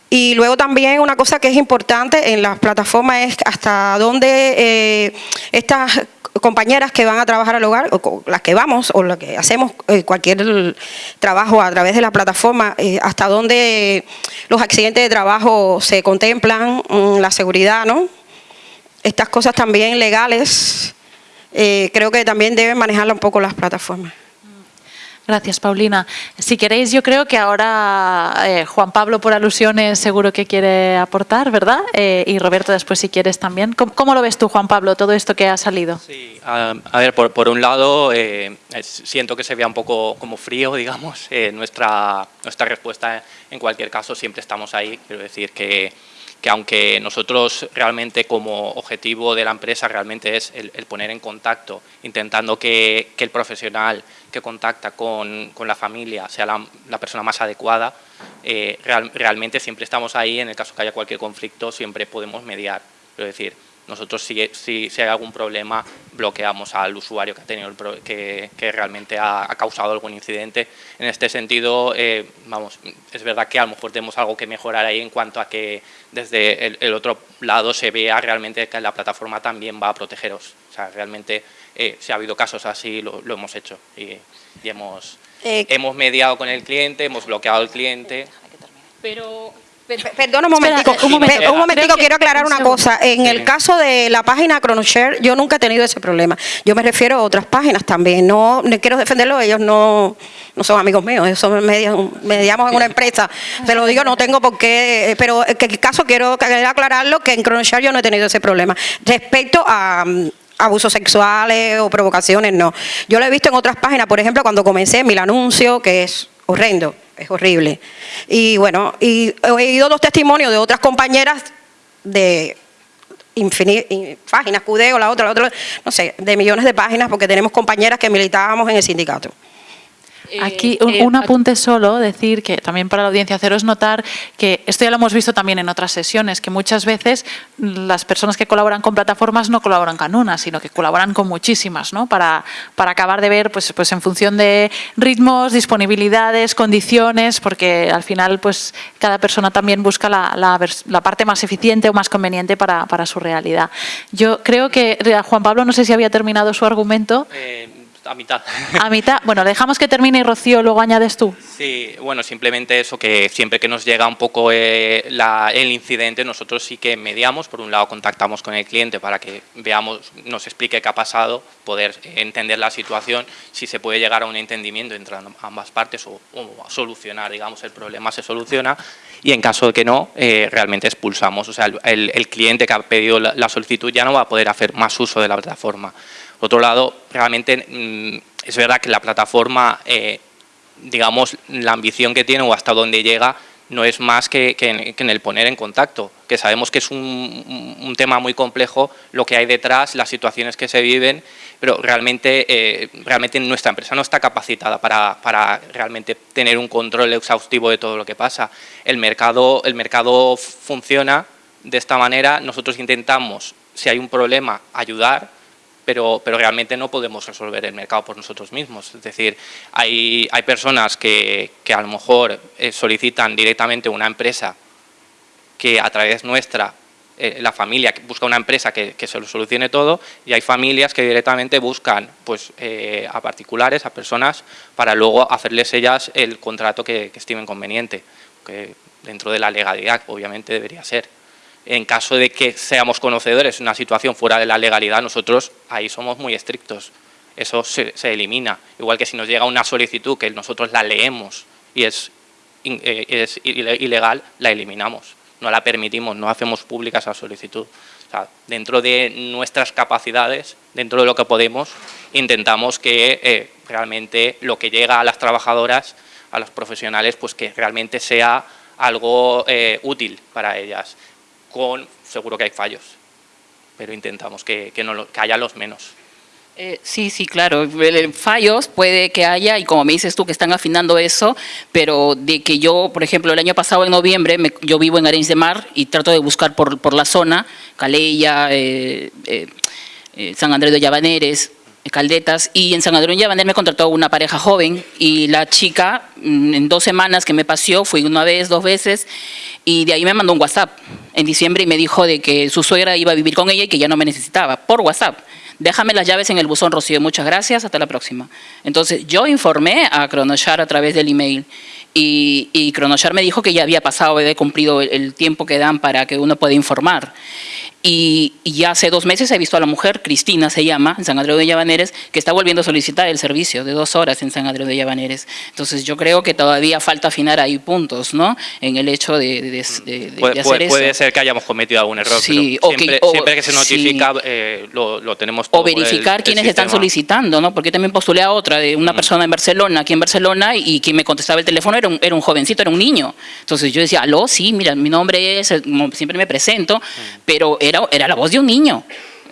Y luego también una cosa que es importante en las plataformas es hasta dónde eh, estas compañeras que van a trabajar al hogar, o las que vamos, o las que hacemos eh, cualquier trabajo a través de la plataforma, eh, hasta dónde los accidentes de trabajo se contemplan, mm, la seguridad, ¿no? Estas cosas también legales, eh, creo que también deben manejarla un poco las plataformas. Gracias, Paulina. Si queréis, yo creo que ahora eh, Juan Pablo, por alusiones, seguro que quiere aportar, ¿verdad? Eh, y Roberto, después, si quieres también. ¿Cómo, lo ves tú, Juan Pablo, todo esto que ha salido? Sí, a, ver, por, un lado, eh, siento que se vea un poco como frío, [laughs] digamos. nuestra, nuestra respuesta, en cualquier caso, siempre estamos ahí. Quiero decir que que aunque nosotros realmente como objetivo de la empresa realmente es el, poner en contacto, intentando que, el profesional que contacta con, la familia sea la, persona más adecuada, eh, realmente siempre estamos ahí, en el caso que haya cualquier conflicto siempre podemos mediar. Es decir, nosotros si, si, hay algún problema bloqueamos al usuario que ha tenido que, que, realmente ha, causado algún incidente. En este sentido, eh, vamos, es verdad que a lo mejor tenemos algo que mejorar ahí en cuanto a que desde el, otro lado se vea realmente que la plataforma también va a protegeros. O sea, realmente eh, si ha habido casos así lo, hemos hecho y, hemos, eh, hemos mediado con el cliente, hemos bloqueado al cliente. Pero Perdona un momentico, Espera, un momentico, quiero aclarar un una cosa. En el caso de la página ChronoShare, yo nunca he tenido ese problema. Yo me refiero a otras páginas también. No, no quiero defenderlo, ellos no, no son amigos míos, ellos son medios, mediamos en una empresa. Te lo digo, no tengo por qué, eh, pero que el caso quiero aclararlo que en ChronoShare yo no he tenido ese problema. Respecto a mm, abusos sexuales o provocaciones, no. Yo lo he visto en otras páginas, por ejemplo, cuando comencé mi anuncio, que es horrendo, es horrible. Y bueno, y he oído dos testimonios de otras compañeras de páginas, Cudeo, la otra, la otra, no sé, de millones de páginas, porque tenemos compañeras que militábamos en el sindicato. Aquí Eh, un, eh, un apunte solo, decir que también para la audiencia haceros notar que esto ya lo hemos visto también en otras sesiones, que muchas veces las personas que colaboran con plataformas no colaboran con una, sino que colaboran con muchísimas, ¿no? Para, para acabar de ver, pues, pues en función de ritmos, disponibilidades, condiciones, porque al final pues cada persona también busca la, la la parte más eficiente o más conveniente para, para su realidad. Yo creo que Juan Pablo, no sé si había terminado su argumento. Eh, a mitad. A mitad, bueno, dejamos que termine y Rocío, luego añades tú. Sí, bueno, simplemente eso, que siempre que nos llega un poco eh, la- el incidente, nosotros sí que mediamos, por un lado contactamos con el cliente para que veamos, nos explique qué ha pasado, poder entender la situación, si se puede llegar a un entendimiento entre ambas partes o, o solucionar, digamos, el problema se soluciona y en caso de que no, eh, realmente expulsamos. O sea, el cliente que ha pedido la, la solicitud ya no va a poder hacer más uso de la plataforma. Por otro lado, realmente mm, es verdad que la plataforma eh, digamos, la ambición que tiene o hasta dónde llega no es más que, en, el poner en contacto, que sabemos que es un, un tema muy complejo lo que hay detrás, las situaciones que se viven, pero realmente, eh, realmente nuestra empresa no está capacitada para, para realmente tener un control exhaustivo de todo lo que pasa. El mercado, el mercado funciona de esta manera, nosotros intentamos, si hay un problema, ayudar, pero, pero realmente no podemos resolver el mercado por nosotros mismos. Es decir, hay, hay personas que, que a lo mejor eh, solicitan directamente una empresa que a través nuestra, eh, la familia busca una empresa que, que se lo solucione todo y hay familias que directamente buscan pues, eh, a particulares, a personas, para luego hacerles ellas el contrato que, que estimen conveniente, que dentro de la legalidad obviamente debería ser en caso de que seamos conocedores de una situación fuera de la legalidad, nosotros ahí somos muy estrictos. Eso se, se elimina. Igual que si nos llega una solicitud que nosotros la leemos y es, eh, es ile- ilegal, la eliminamos. No la permitimos, no hacemos pública esa solicitud. O sea, dentro de nuestras capacidades, dentro de lo que podemos, intentamos que eh, realmente lo que llega a las trabajadoras, a los profesionales, pues que realmente sea algo eh, útil para ellas con, seguro que hay fallos, pero intentamos que, que, no que haya los menos. Eh, sí, sí, claro. Fallos puede que haya, y como me dices tú, que están afinando eso, pero de que yo, por ejemplo, el año pasado en noviembre, yo vivo en Arenys de Mar y trato de buscar por, por la zona, Calella, eh, eh, San Andrés de Llavaneres, Caldetas, y en San Andrés de Llavaneres me contrató una pareja joven y la chica, mm, en dos semanas que me paseó, fui una vez, dos veces, y de ahí me mandó un WhatsApp en diciembre y me dijo de que su suegra iba a vivir con ella y que ya no me necesitaba, por WhatsApp. Déjame las llaves en el buzón, Rocío. Muchas gracias. Hasta la próxima. Entonces, yo informé a Cronoshar a través del email y, y Cronoshar me dijo que ya había pasado, había cumplido el, el tiempo que dan para que uno pueda informar. Y, y ya hace dos meses he visto a la mujer, Cristina se llama, en San Andrés de Llavaneres, que está volviendo a solicitar el servicio de dos horas en San Andrés de Llavaneres. Entonces, yo creo que todavía falta afinar ahí puntos, ¿no? En el hecho de, de- de- de- de Puede, hacer puede- eso. puede ser que hayamos cometido algún error, Sí, pero o que- siempre, o- siempre que se sí. notifica eh, lo, lo tenemos todo O el- verificar el quiénes están sistema. solicitando, ¿no? Porque también postulé a otra de una persona en Barcelona, aquí en Barcelona, y quien me contestaba el teléfono era un, era un jovencito, era un niño. Entonces yo decía, aló, sí, mira, mi nombre es, eh, siempre me presento, pero era, era la voz de un niño.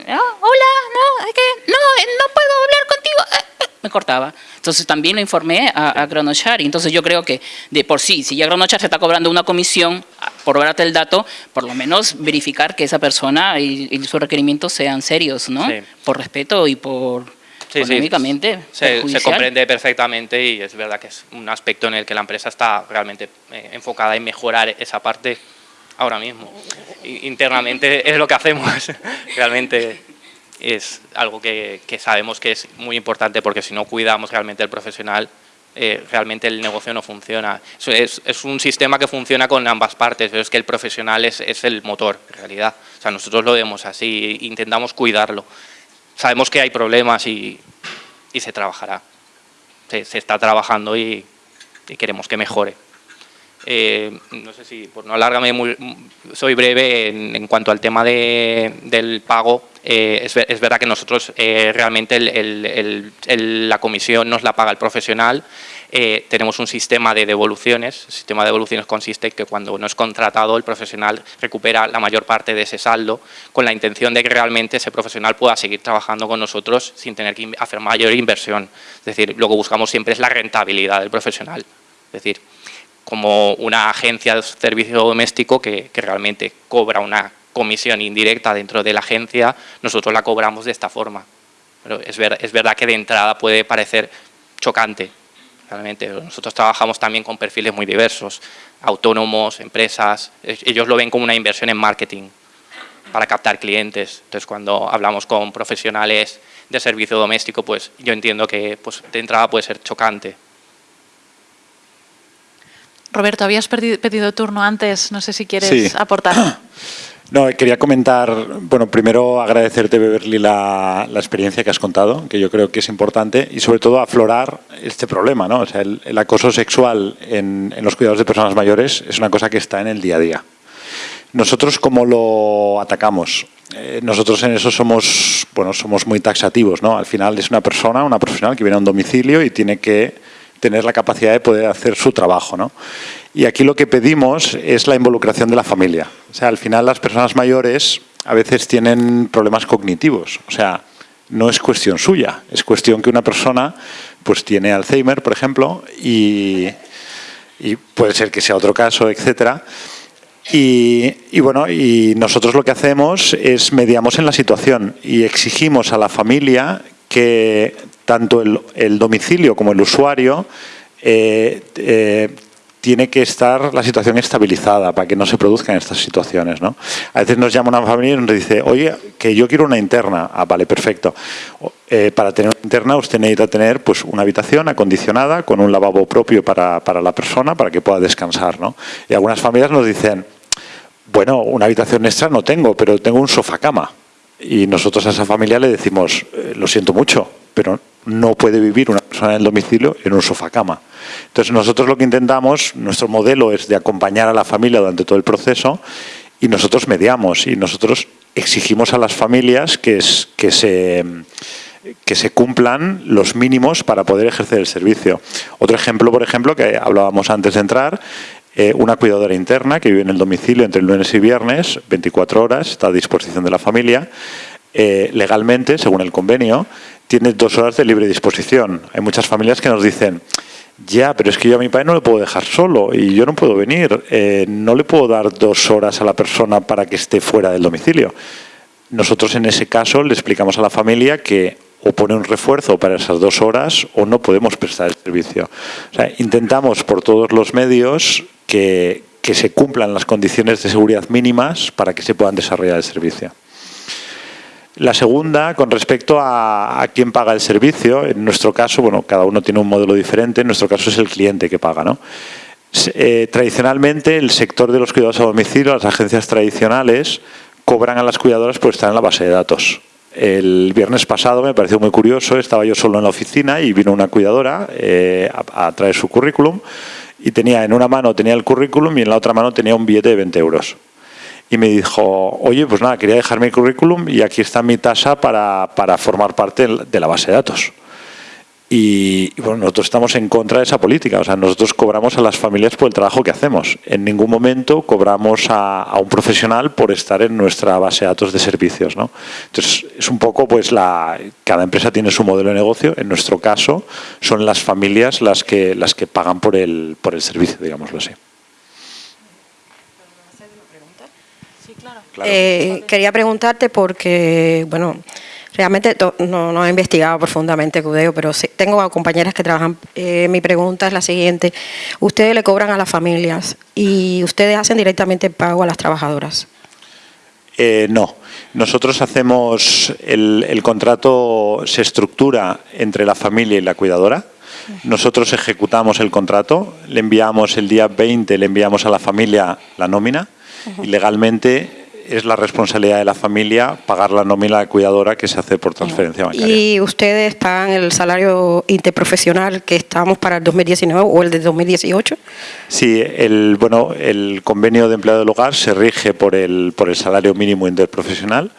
Ah, hola, no, es que no, eh, no puedo hablar contigo. eh, eh, Me cortaba. Entonces también lo informé a, a Cronochar. Y entonces yo creo que de por sí, si ya Cronochar se está cobrando una comisión ah, por darte el dato, por lo menos verificar que esa persona y, y sus requerimientos sean serios, ¿no? Sí. Por respeto y por Sí, sí, económicamente. Se, se perjudicial. comprende perfectamente y es verdad que es un aspecto en el que la empresa está realmente enfocada en mejorar esa parte ahora mismo. Internamente es lo que hacemos, [laughs] realmente es algo que, sabemos que es muy importante porque si no cuidamos realmente el profesional eh, realmente el negocio no funciona. Es, un sistema que funciona con ambas partes, pero es que el profesional es, el motor, en realidad. O sea, nosotros lo vemos así, intentamos cuidarlo. Sabemos que hay problemas y, se trabajará. Se, está trabajando y queremos que mejore. Eh, no sé si, por no alargarme, soy breve en, cuanto al tema de, del pago. Eh, es, es, verdad que nosotros eh, realmente la comisión nos la paga el profesional. Tenemos un sistema de devoluciones. El sistema de devoluciones consiste en que cuando no es contratado, el profesional recupera la mayor parte de ese saldo con la intención de que realmente ese profesional pueda seguir trabajando con nosotros sin tener que hacer mayor inversión. Es decir, lo que buscamos siempre es la rentabilidad del profesional. Es decir, como una agencia de servicio doméstico que, que, realmente cobra una comisión indirecta dentro de la agencia, nosotros la cobramos de esta forma. Pero es, ver, es verdad que de entrada puede parecer chocante. Realmente nosotros trabajamos también con perfiles muy diversos, autónomos, empresas, ellos lo ven como una inversión en marketing para captar clientes. Entonces cuando hablamos con profesionales de servicio doméstico, pues yo entiendo que pues, de entrada puede ser chocante. Roberto, habías pedido turno antes, no sé si quieres sí. aportar. [clears throat] No, quería comentar, bueno, primero agradecerte, Beverly, la, la, experiencia que has contado, que yo creo que es importante, y sobre todo aflorar este problema, ¿no? O sea, el, el acoso sexual en, en, los cuidados de personas mayores es una cosa que está en el día a día. Nosotros, ¿cómo lo atacamos? Eh, nosotros en eso somos, bueno, somos muy taxativos, ¿no? Al final es una persona, una profesional que viene a un domicilio y tiene que tener la capacidad de poder hacer su trabajo. ¿no? Y aquí lo que pedimos es la involucración de la familia. O sea, al final las personas mayores a veces tienen problemas cognitivos. O sea, no es cuestión suya, es cuestión que una persona pues tiene Alzheimer, por ejemplo, y, puede ser que sea otro caso, etcétera. Y, bueno, y nosotros lo que hacemos es mediamos en la situación y exigimos a la familia que tanto el, domicilio como el usuario eh, eh, tiene que estar la situación estabilizada para que no se produzcan estas situaciones. ¿no? A veces nos llama una familia y nos dice, oye, que yo quiero una interna. Ah, vale, perfecto. Eh, para tener una interna usted necesita tener pues, una habitación acondicionada con un lavabo propio para, para la persona para que pueda descansar. ¿no? Y algunas familias nos dicen, bueno, una habitación extra no tengo, pero tengo un sofá cama. Y nosotros a esa familia le decimos, lo siento mucho, pero no puede vivir una persona en el domicilio en un sofá cama. Entonces nosotros lo que intentamos, nuestro modelo es de acompañar a la familia durante todo el proceso y nosotros mediamos y nosotros exigimos a las familias que, se, que se cumplan los mínimos para poder ejercer el servicio. Otro ejemplo, por ejemplo, que hablábamos antes de entrar, eh, una cuidadora interna que vive en el domicilio entre el lunes y viernes, 24 horas, está a disposición de la familia, eh, legalmente, según el convenio, tiene dos horas de libre disposición. Hay muchas familias que nos dicen, ya, pero es que yo a mi padre no le puedo dejar solo y yo no puedo venir. Eh, no le puedo dar dos horas a la persona para que esté fuera del domicilio. Nosotros en ese caso le explicamos a la familia que o pone un refuerzo para esas dos horas o no podemos prestar el servicio. O sea, intentamos por todos los medios que, que se cumplan las condiciones de seguridad mínimas para que se puedan desarrollar el servicio. La segunda, con respecto a, quién paga el servicio, en nuestro caso, bueno, cada uno tiene un modelo diferente, en nuestro caso es el cliente que paga, ¿no? Eh, tradicionalmente, el sector de los cuidados a domicilio, las agencias tradicionales, cobran a las cuidadoras por estar en la base de datos. El viernes pasado me pareció muy curioso, estaba yo solo en la oficina y vino una cuidadora eh, a, a traer su currículum y tenía en una mano tenía el currículum y en la otra mano tenía un billete de 20 euros y me dijo, oye, pues nada, quería dejar mi currículum y aquí está mi tasa para, para formar parte de la base de datos. Y, bueno, nosotros estamos en contra de esa política, o sea, nosotros cobramos a las familias por el trabajo que hacemos. En ningún momento cobramos a, a un profesional por estar en nuestra base de datos de servicios, ¿no? Entonces, es un poco, pues, la, cada empresa tiene su modelo de negocio. En nuestro caso, son las familias las que, las que pagan por el, por el servicio, digámoslo así. Claro. Eh, quería preguntarte porque, bueno, realmente no, no, he investigado profundamente Cudeo, pero sí, tengo compañeras que trabajan. Eh, mi pregunta es la siguiente. ¿Ustedes le cobran a las familias y ustedes hacen directamente pago a las trabajadoras? Eh, no. Nosotros hacemos, el, el contrato se estructura entre la familia y la cuidadora Nosotros ejecutamos el contrato, le enviamos el día 20, le enviamos a la familia la nómina y legalmente es la responsabilidad de la familia pagar la nómina de cuidadora que se hace por transferencia bancaria. ¿Y ustedes pagan el salario interprofesional que estamos para el 2019 o el de 2018? Sí, el, bueno, el convenio de empleado del hogar se rige por el, por el salario mínimo interprofesional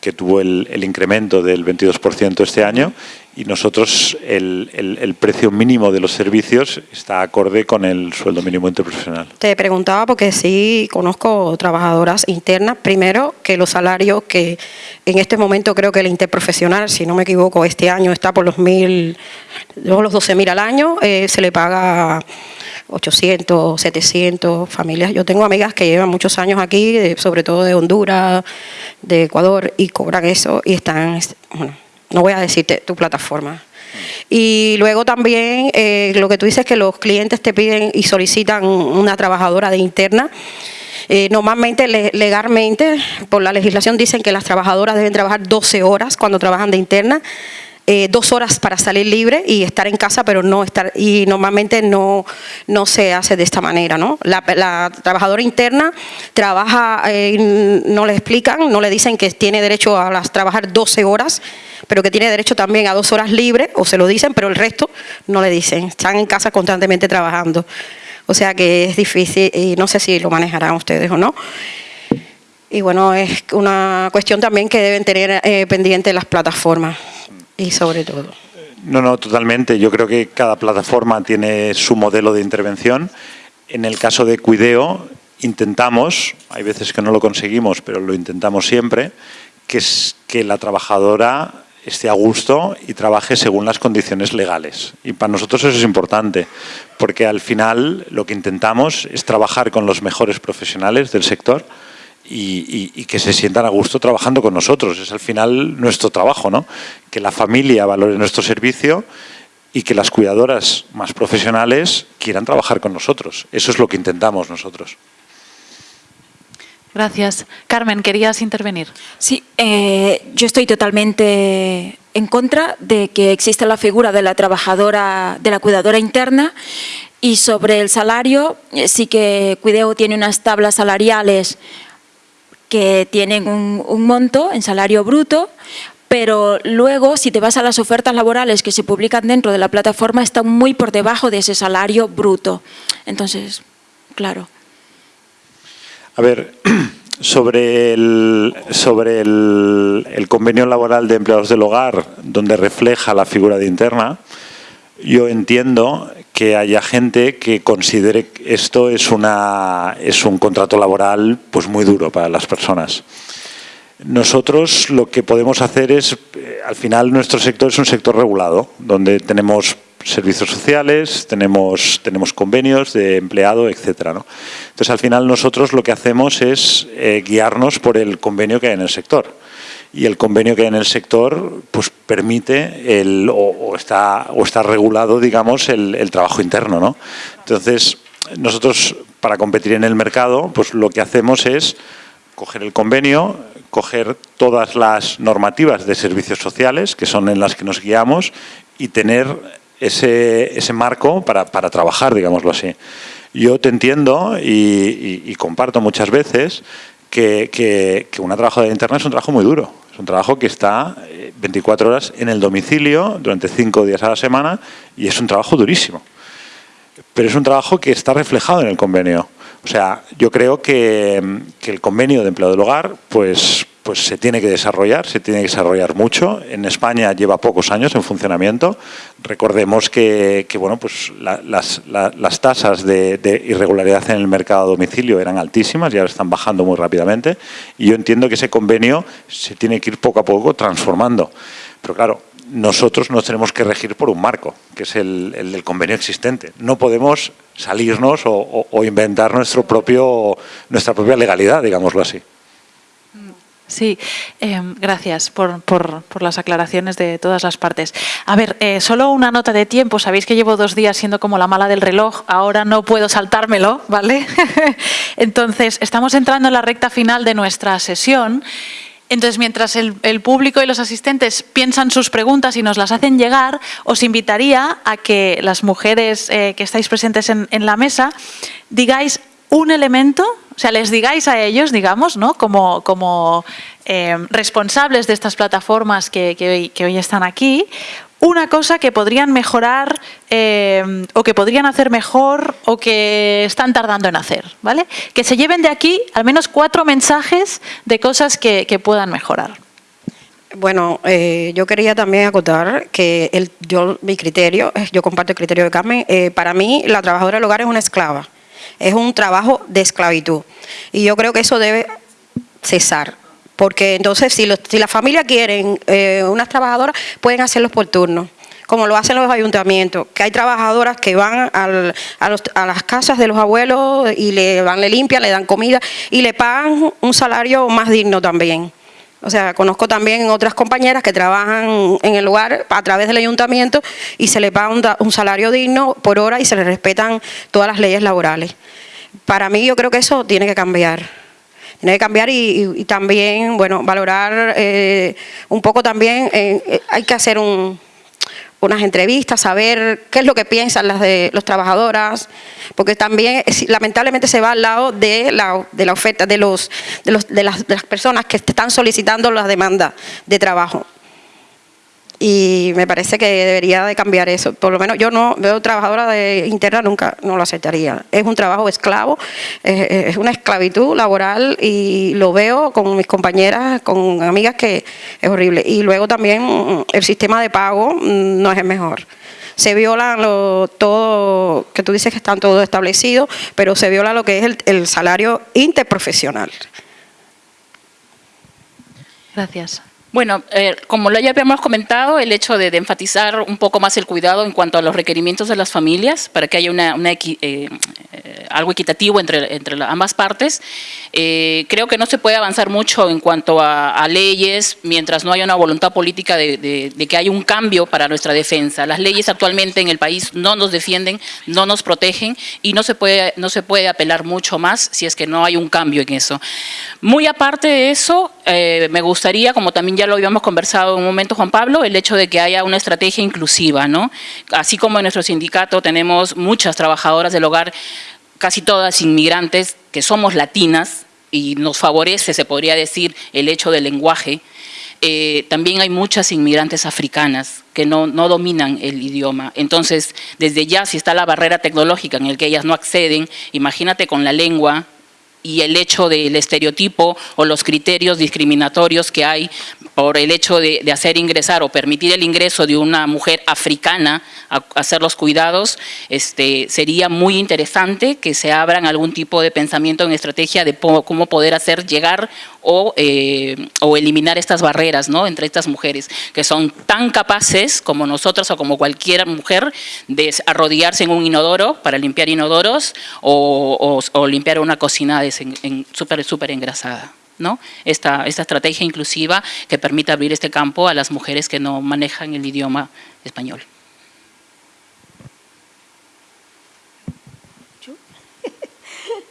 que tuvo el, el incremento del 22% este año y nosotros el, el, el, precio mínimo de los servicios está acorde con el sueldo mínimo interprofesional. Te preguntaba porque sí conozco trabajadoras internas, primero que los salarios que en este momento creo que el interprofesional, si no me equivoco, este año está por los mil, los 12 mil al año, eh, se le paga 800, 700 familias. Yo tengo amigas que llevan muchos años aquí, de, sobre todo de Honduras, de Ecuador, y cobran eso y están, bueno, no voy a decirte tu plataforma. Y luego también eh, lo que tú dices que los clientes te piden y solicitan una trabajadora de interna. Eh, normalmente, legalmente, por la legislación dicen que las trabajadoras deben trabajar 12 horas cuando trabajan de interna. Eh, dos horas para salir libre y estar en casa, pero no estar, y normalmente no, no se hace de esta manera, ¿no? La, trabajadora interna trabaja, eh, no le explican, no le dicen que tiene derecho a trabajar 12 horas, pero que tiene derecho también a dos horas libres, o se lo dicen, pero el resto no le dicen, están en casa constantemente trabajando. O sea que es difícil y no sé si lo manejarán ustedes o no. Y bueno, es una cuestión también que deben tener eh, pendiente las plataformas y sobre todo. No, no, totalmente. Yo creo que cada plataforma tiene su modelo de intervención. En el caso de Cuideo, intentamos, hay veces que no lo conseguimos, pero lo intentamos siempre, que es que la trabajadora esté a gusto y trabaje según las condiciones legales. Y para nosotros eso es importante, porque al final lo que intentamos es trabajar con los mejores profesionales del sector, y, y, y, que se sientan a gusto trabajando con nosotros. Es al final nuestro trabajo, ¿no? Que la familia valore nuestro servicio y que las cuidadoras más profesionales quieran trabajar con nosotros. Eso es lo que intentamos nosotros. Gracias. Carmen, ¿querías intervenir? Sí, eh, yo estoy totalmente en contra de que exista la figura de la trabajadora, de la cuidadora interna y sobre el salario, eh, sí que Cuideo tiene unas tablas salariales que tienen un, un monto en salario bruto, pero luego si te vas a las ofertas laborales que se publican dentro de la plataforma están muy por debajo de ese salario bruto. Entonces, claro. A ver, [clears throat] sobre el, sobre el, el, convenio laboral de empleados del hogar, donde refleja la figura de interna, yo entiendo que haya gente que considere que esto es, una, es un contrato laboral pues muy duro para las personas. Nosotros lo que podemos hacer es, eh, al final nuestro sector es un sector regulado, donde tenemos servicios sociales, tenemos, tenemos convenios de empleado, etcétera. ¿no? Entonces, al final nosotros lo que hacemos es eh, guiarnos por el convenio que hay en el sector y el convenio que hay en el sector pues permite el, o, está, o está regulado, digamos, el, el, trabajo interno. ¿no? Entonces, nosotros para competir en el mercado, pues lo que hacemos es coger el convenio, coger todas las normativas de servicios sociales, que son en las que nos guiamos, y tener ese, ese marco para, para trabajar, digámoslo así. Yo te entiendo y comparto muchas veces que, que, que, una trabajadora interna es un trabajo muy duro. Es un trabajo que está 24 horas en el domicilio durante 5 días a la semana y es un trabajo durísimo. Pero es un trabajo que está reflejado en el convenio. O sea, yo creo que, el convenio de empleo del hogar pues, pues se tiene que desarrollar, se tiene que desarrollar mucho. En España lleva pocos años en funcionamiento. Recordemos que, bueno, pues la, las, la, las, tasas de, irregularidad en el mercado a domicilio eran altísimas y ahora están bajando muy rápidamente. Y yo entiendo que ese convenio se tiene que ir poco a poco transformando. Pero claro, nosotros nos tenemos que regir por un marco, que es el del convenio existente. No podemos salirnos o, inventar nuestro propio, nuestra propia legalidad, digámoslo así. Sí, eh, gracias por, por, por, las aclaraciones de todas las partes. A ver, eh, solo una nota de tiempo. Sabéis que llevo dos días siendo como la mala del reloj. Ahora no puedo saltármelo, ¿vale? [laughs] Entonces, estamos entrando en la recta final de nuestra sesión Entonces, mientras el, el, público y los asistentes piensan sus preguntas y nos las hacen llegar, os invitaría a que las mujeres eh, que estáis presentes en, la mesa digáis un elemento, o sea, les digáis a ellos, digamos, ¿no? como, como eh, responsables de estas plataformas que hoy están aquí, una cosa que podrían mejorar eh, o que podrían hacer mejor o que están tardando en hacer, ¿vale? Que se lleven de aquí al menos cuatro mensajes de cosas que, puedan mejorar. Bueno, eh, yo quería también acotar que el, yo, mi criterio, eh, yo comparto el criterio de Carmen, eh, para mí la trabajadora del hogar es una esclava, es un trabajo de esclavitud y yo creo que eso debe cesar. Porque entonces, si, los, si la familia quieren eh, unas trabajadoras, pueden hacerlos por turno como lo hacen los ayuntamientos, que hay trabajadoras que van al, a, los, a, las casas de los abuelos y le van, le limpian, le dan comida y le pagan un salario más digno también. O sea, conozco también otras compañeras que trabajan en el lugar a través del ayuntamiento y se le paga un, un salario digno por hora y se le respetan todas las leyes laborales. Para mí yo creo que eso tiene que cambiar tiene que cambiar y, también, bueno, valorar eh, un poco también, eh, hay que hacer un, unas entrevistas, saber qué es lo que piensan las de los trabajadoras, porque también lamentablemente se va al lado de la, de la oferta de, los, de, los, de, las, de las personas que están solicitando las demandas de trabajo y me parece que debería de cambiar eso. Por lo menos yo no veo trabajadora de interna, nunca no lo aceptaría. Es un trabajo esclavo, es una esclavitud laboral y lo veo con mis compañeras, con amigas que es horrible. Y luego también el sistema de pago no es el mejor se viola lo, todo, que tú dices que están todos establecidos, pero se viola lo que es el, el salario interprofesional. Gracias. Bueno, eh, como ya habíamos comentado, el hecho de, de, enfatizar un poco más el cuidado en cuanto a los requerimientos de las familias, para que haya una, una equi, eh, algo equitativo entre, entre ambas partes, eh, creo que no se puede avanzar mucho en cuanto a, leyes mientras no haya una voluntad política de, de, de, que haya un cambio para nuestra defensa. Las leyes actualmente en el país no nos defienden, no nos protegen y no se puede, no se puede apelar mucho más si es que no hay un cambio en eso. Muy aparte de eso, eh, me gustaría, como también ya lo habíamos conversado en un momento, Juan Pablo, el hecho de que haya una estrategia inclusiva, ¿no? Así como en nuestro sindicato tenemos muchas trabajadoras del hogar, casi todas inmigrantes, que somos latinas, y nos favorece, se podría decir, el hecho del lenguaje, eh, también hay muchas inmigrantes africanas que no, no, dominan el idioma. Entonces, desde ya, si está la barrera tecnológica en el que ellas no acceden, imagínate con la lengua, y el hecho del estereotipo o los criterios discriminatorios que hay por el hecho de, hacer ingresar o permitir el ingreso de una mujer africana a, hacer los cuidados, este, sería muy interesante que se abran algún tipo de pensamiento en estrategia de cómo poder hacer llegar o, eh, o eliminar estas barreras ¿no? entre estas mujeres que son tan capaces como nosotras o como cualquier mujer de arrodillarse en un inodoro para limpiar inodoros o, limpiar una cocina súper súper engrasada. ¿no? Esta, estrategia inclusiva que permite abrir este campo a las mujeres que no manejan el idioma español.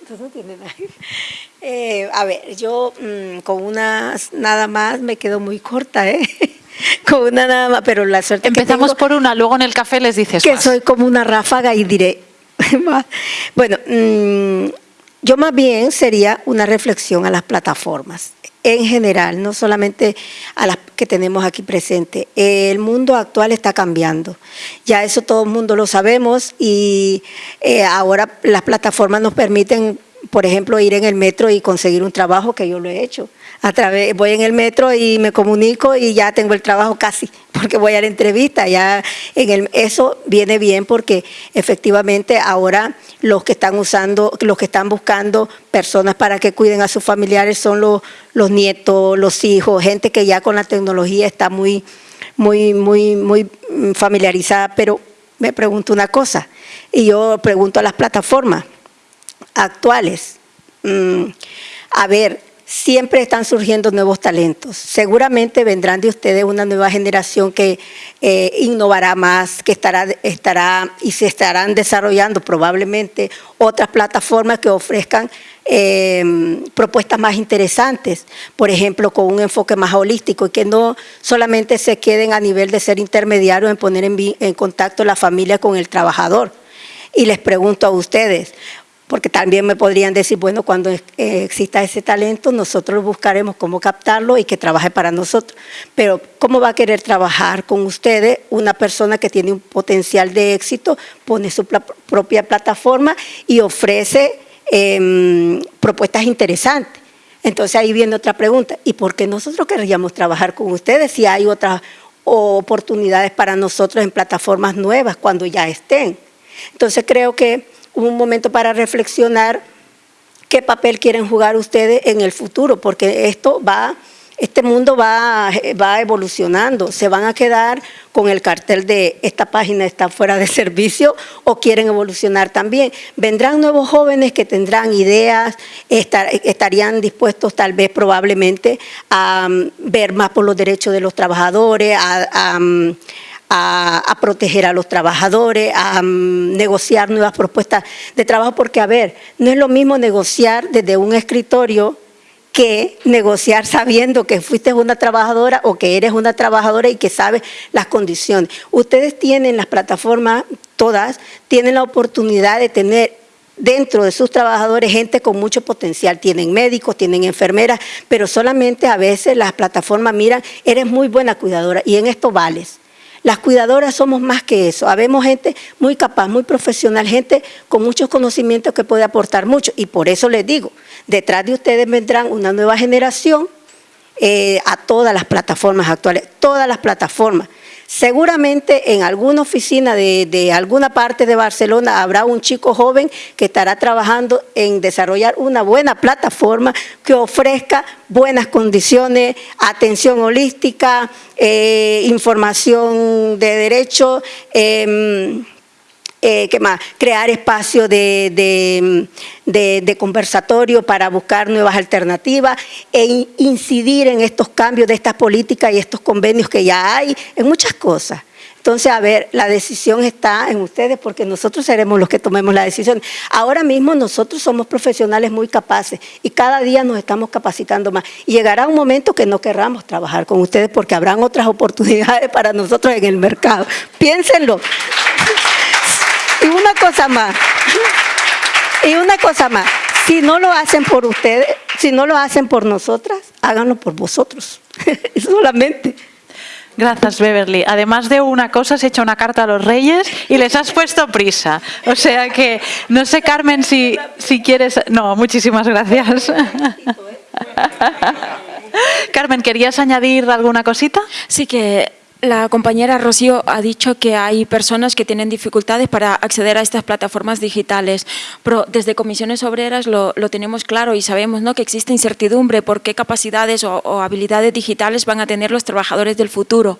[laughs] tiene. Eh, a ver, yo mmm, con una nada más me quedo muy corta, ¿eh? [laughs] con una nada más, pero la suerte Empezamos que tengo, por una, luego en el café les dices Que más. soy como una ráfaga y diré [laughs] bueno, mmm, yo más bien sería una reflexión a las plataformas en general, no solamente a las que tenemos aquí presentes. El mundo actual está cambiando, ya eso todo el mundo lo sabemos y eh, ahora las plataformas nos permiten, por ejemplo, ir en el metro y conseguir un trabajo que yo lo he hecho. A través, voy en el metro y me comunico y ya tengo el trabajo casi, [laughs] porque voy a la entrevista. Ya en el, eso viene bien porque efectivamente ahora los que están usando, los que están buscando personas para que cuiden a sus familiares son los, los nietos, los hijos, gente que ya con la tecnología está muy, muy, muy, muy familiarizada. Pero me pregunto una cosa, y yo pregunto a las plataformas actuales, mmm, a ver, siempre están surgiendo nuevos talentos. Seguramente vendrán de ustedes una nueva generación que eh, innovará más, que estará, estará y se estarán desarrollando probablemente otras plataformas que ofrezcan em, propuestas más interesantes, por ejemplo, con un enfoque más holístico y que no solamente se queden a nivel de ser intermediarios en poner en, en contacto la familia con el trabajador. Y les pregunto a ustedes, porque también me podrían decir, bueno, cuando eh, exista ese talento, nosotros buscaremos cómo captarlo y que trabaje para nosotros. Pero, ¿cómo va a querer trabajar con ustedes una persona que tiene un potencial de éxito, pone su propia plataforma y ofrece em, propuestas interesantes? Entonces ahí viene otra pregunta, ¿y por qué nosotros querríamos trabajar con ustedes si hay otras oportunidades para nosotros en plataformas nuevas cuando ya estén? Entonces creo que un momento para reflexionar qué papel quieren jugar ustedes en el futuro, porque esto va, este mundo va, va evolucionando, se van a quedar con el cartel de esta página está fuera de [laughs] servicio o quieren evolucionar también. Vendrán nuevos jóvenes que tendrán ideas, estarían dispuestos tal vez probablemente a mm, ver más por los derechos de los trabajadores, a mm, a, proteger a los trabajadores, a mm, negociar nuevas propuestas de trabajo, porque a ver, no es lo mismo negociar desde un escritorio que negociar sabiendo que fuiste una trabajadora o que eres una trabajadora y que sabes las condiciones. Ustedes tienen las plataformas, todas, tienen la oportunidad de tener dentro de sus trabajadores gente con mucho potencial. Tienen médicos, tienen enfermeras, pero solamente a veces las plataformas miran, eres muy buena cuidadora y en esto vales. Las cuidadoras somos más que eso. Habemos gente muy capaz, muy profesional, gente con muchos conocimientos que puede aportar mucho. Y por eso les digo, detrás de ustedes vendrán una nueva generación eh, a todas las plataformas actuales, todas las plataformas. Seguramente en alguna oficina de, alguna parte de Barcelona habrá un chico joven que estará trabajando en desarrollar una buena plataforma que ofrezca buenas condiciones, atención holística, eh, información de derecho, em, eh, ¿qué más? crear espacios de, conversatorio para buscar nuevas alternativas e incidir en estos cambios de estas políticas y estos convenios que ya hay, en muchas cosas. Entonces, a ver, la decisión está en ustedes porque nosotros seremos los que tomemos la decisión. Ahora mismo nosotros somos profesionales muy capaces y cada día nos estamos capacitando más. Y llegará un momento que no querramos trabajar con ustedes porque habrán otras oportunidades para nosotros en el mercado. Piénsenlo. Y una cosa más, y una cosa más, si no lo hacen por ustedes, si no lo hacen por nosotras, háganlo por vosotros, [laughs] solamente. Gracias, Beverly. Además de una cosa, has hecho una carta a los reyes y les has puesto prisa. O sea que, no sé, Carmen, si, si quieres... No, muchísimas gracias. [laughs] Carmen, ¿querías añadir alguna cosita? Sí, que la compañera Rocío ha dicho que hay personas que tienen dificultades para acceder a estas plataformas digitales, pero desde comisiones obreras lo, tenemos claro y sabemos ¿no? que existe incertidumbre por qué capacidades o habilidades digitales van a tener los trabajadores del futuro.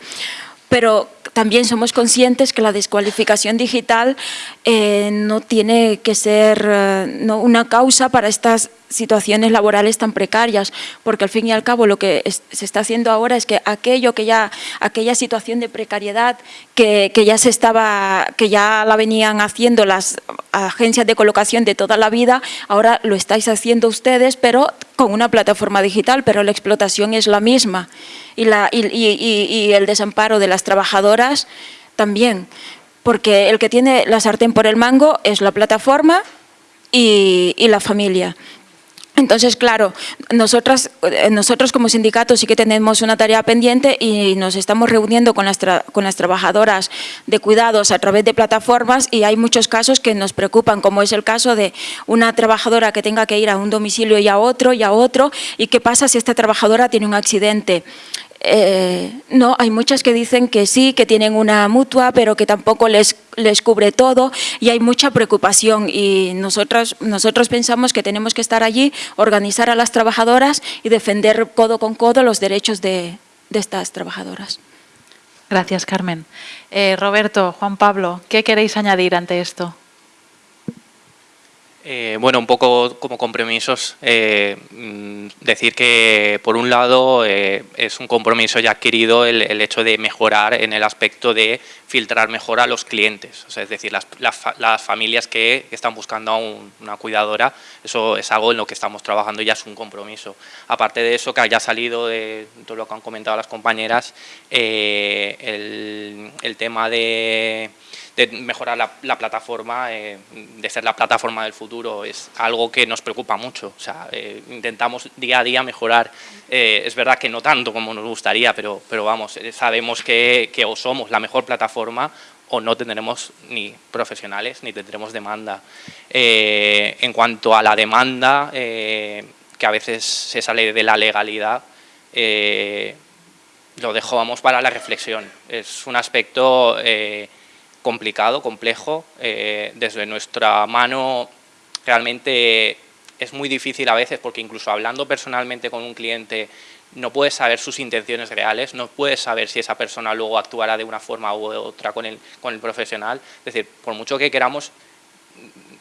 Pero también somos conscientes que la descualificación digital eh, no tiene que ser eh, una causa para estas situaciones laborales tan precarias, porque al fin y al cabo lo que se está haciendo ahora es que aquello que ya, aquella situación de precariedad que, que, ya se estaba, que ya la venían haciendo las agencias de colocación de toda la vida, ahora lo estáis haciendo ustedes, pero con una plataforma digital, pero la explotación es la misma y, la, y, el desamparo de las trabajadoras también, porque el que tiene la sartén por el mango es la plataforma y, la familia. Entonces, claro, nosotras, eh, nosotros como sindicatos sí que tenemos una tarea pendiente y nos estamos reuniendo con las, con las trabajadoras de cuidados a través de plataformas y hay muchos casos que nos preocupan, como es el caso de una trabajadora que tenga que ir a un domicilio y a otro y a otro y qué pasa si esta trabajadora tiene un accidente. Eh, no, hay muchas que dicen que sí, que tienen una mutua, pero que tampoco les, les cubre todo y hay mucha preocupación y nosotros, nosotros pensamos que tenemos que estar allí, organizar a las trabajadoras y defender codo con codo los derechos de, estas trabajadoras. Gracias, Carmen. Eh, Roberto, Juan Pablo, ¿qué queréis añadir ante esto? Eh, bueno, un poco como compromisos, eh, mm, decir que por un lado eh, es un compromiso ya adquirido el, hecho de mejorar en el aspecto de filtrar mejor a los clientes, es decir, las, familias que, están buscando a una cuidadora, eso es algo en lo que estamos trabajando y ya es un compromiso. Aparte de eso, que haya salido de todo lo que han comentado las compañeras, el tema de de mejorar la, plataforma, eh, de ser la plataforma del futuro, es algo que nos preocupa mucho. O sea, eh, intentamos día a día mejorar. Eh, es verdad que no tanto como nos gustaría, pero, pero vamos, sabemos que, que o somos la mejor plataforma o no tendremos ni profesionales ni tendremos demanda. en cuanto a la demanda, que a veces se sale de la legalidad, lo dejamos para la reflexión. Es un aspecto complicado, complejo. Eh, desde nuestra mano realmente es muy difícil a veces porque incluso hablando personalmente con un cliente no puedes saber sus intenciones reales, no puedes saber si esa persona luego actuará de una forma u otra con el, con el profesional. Es decir, por mucho que queramos,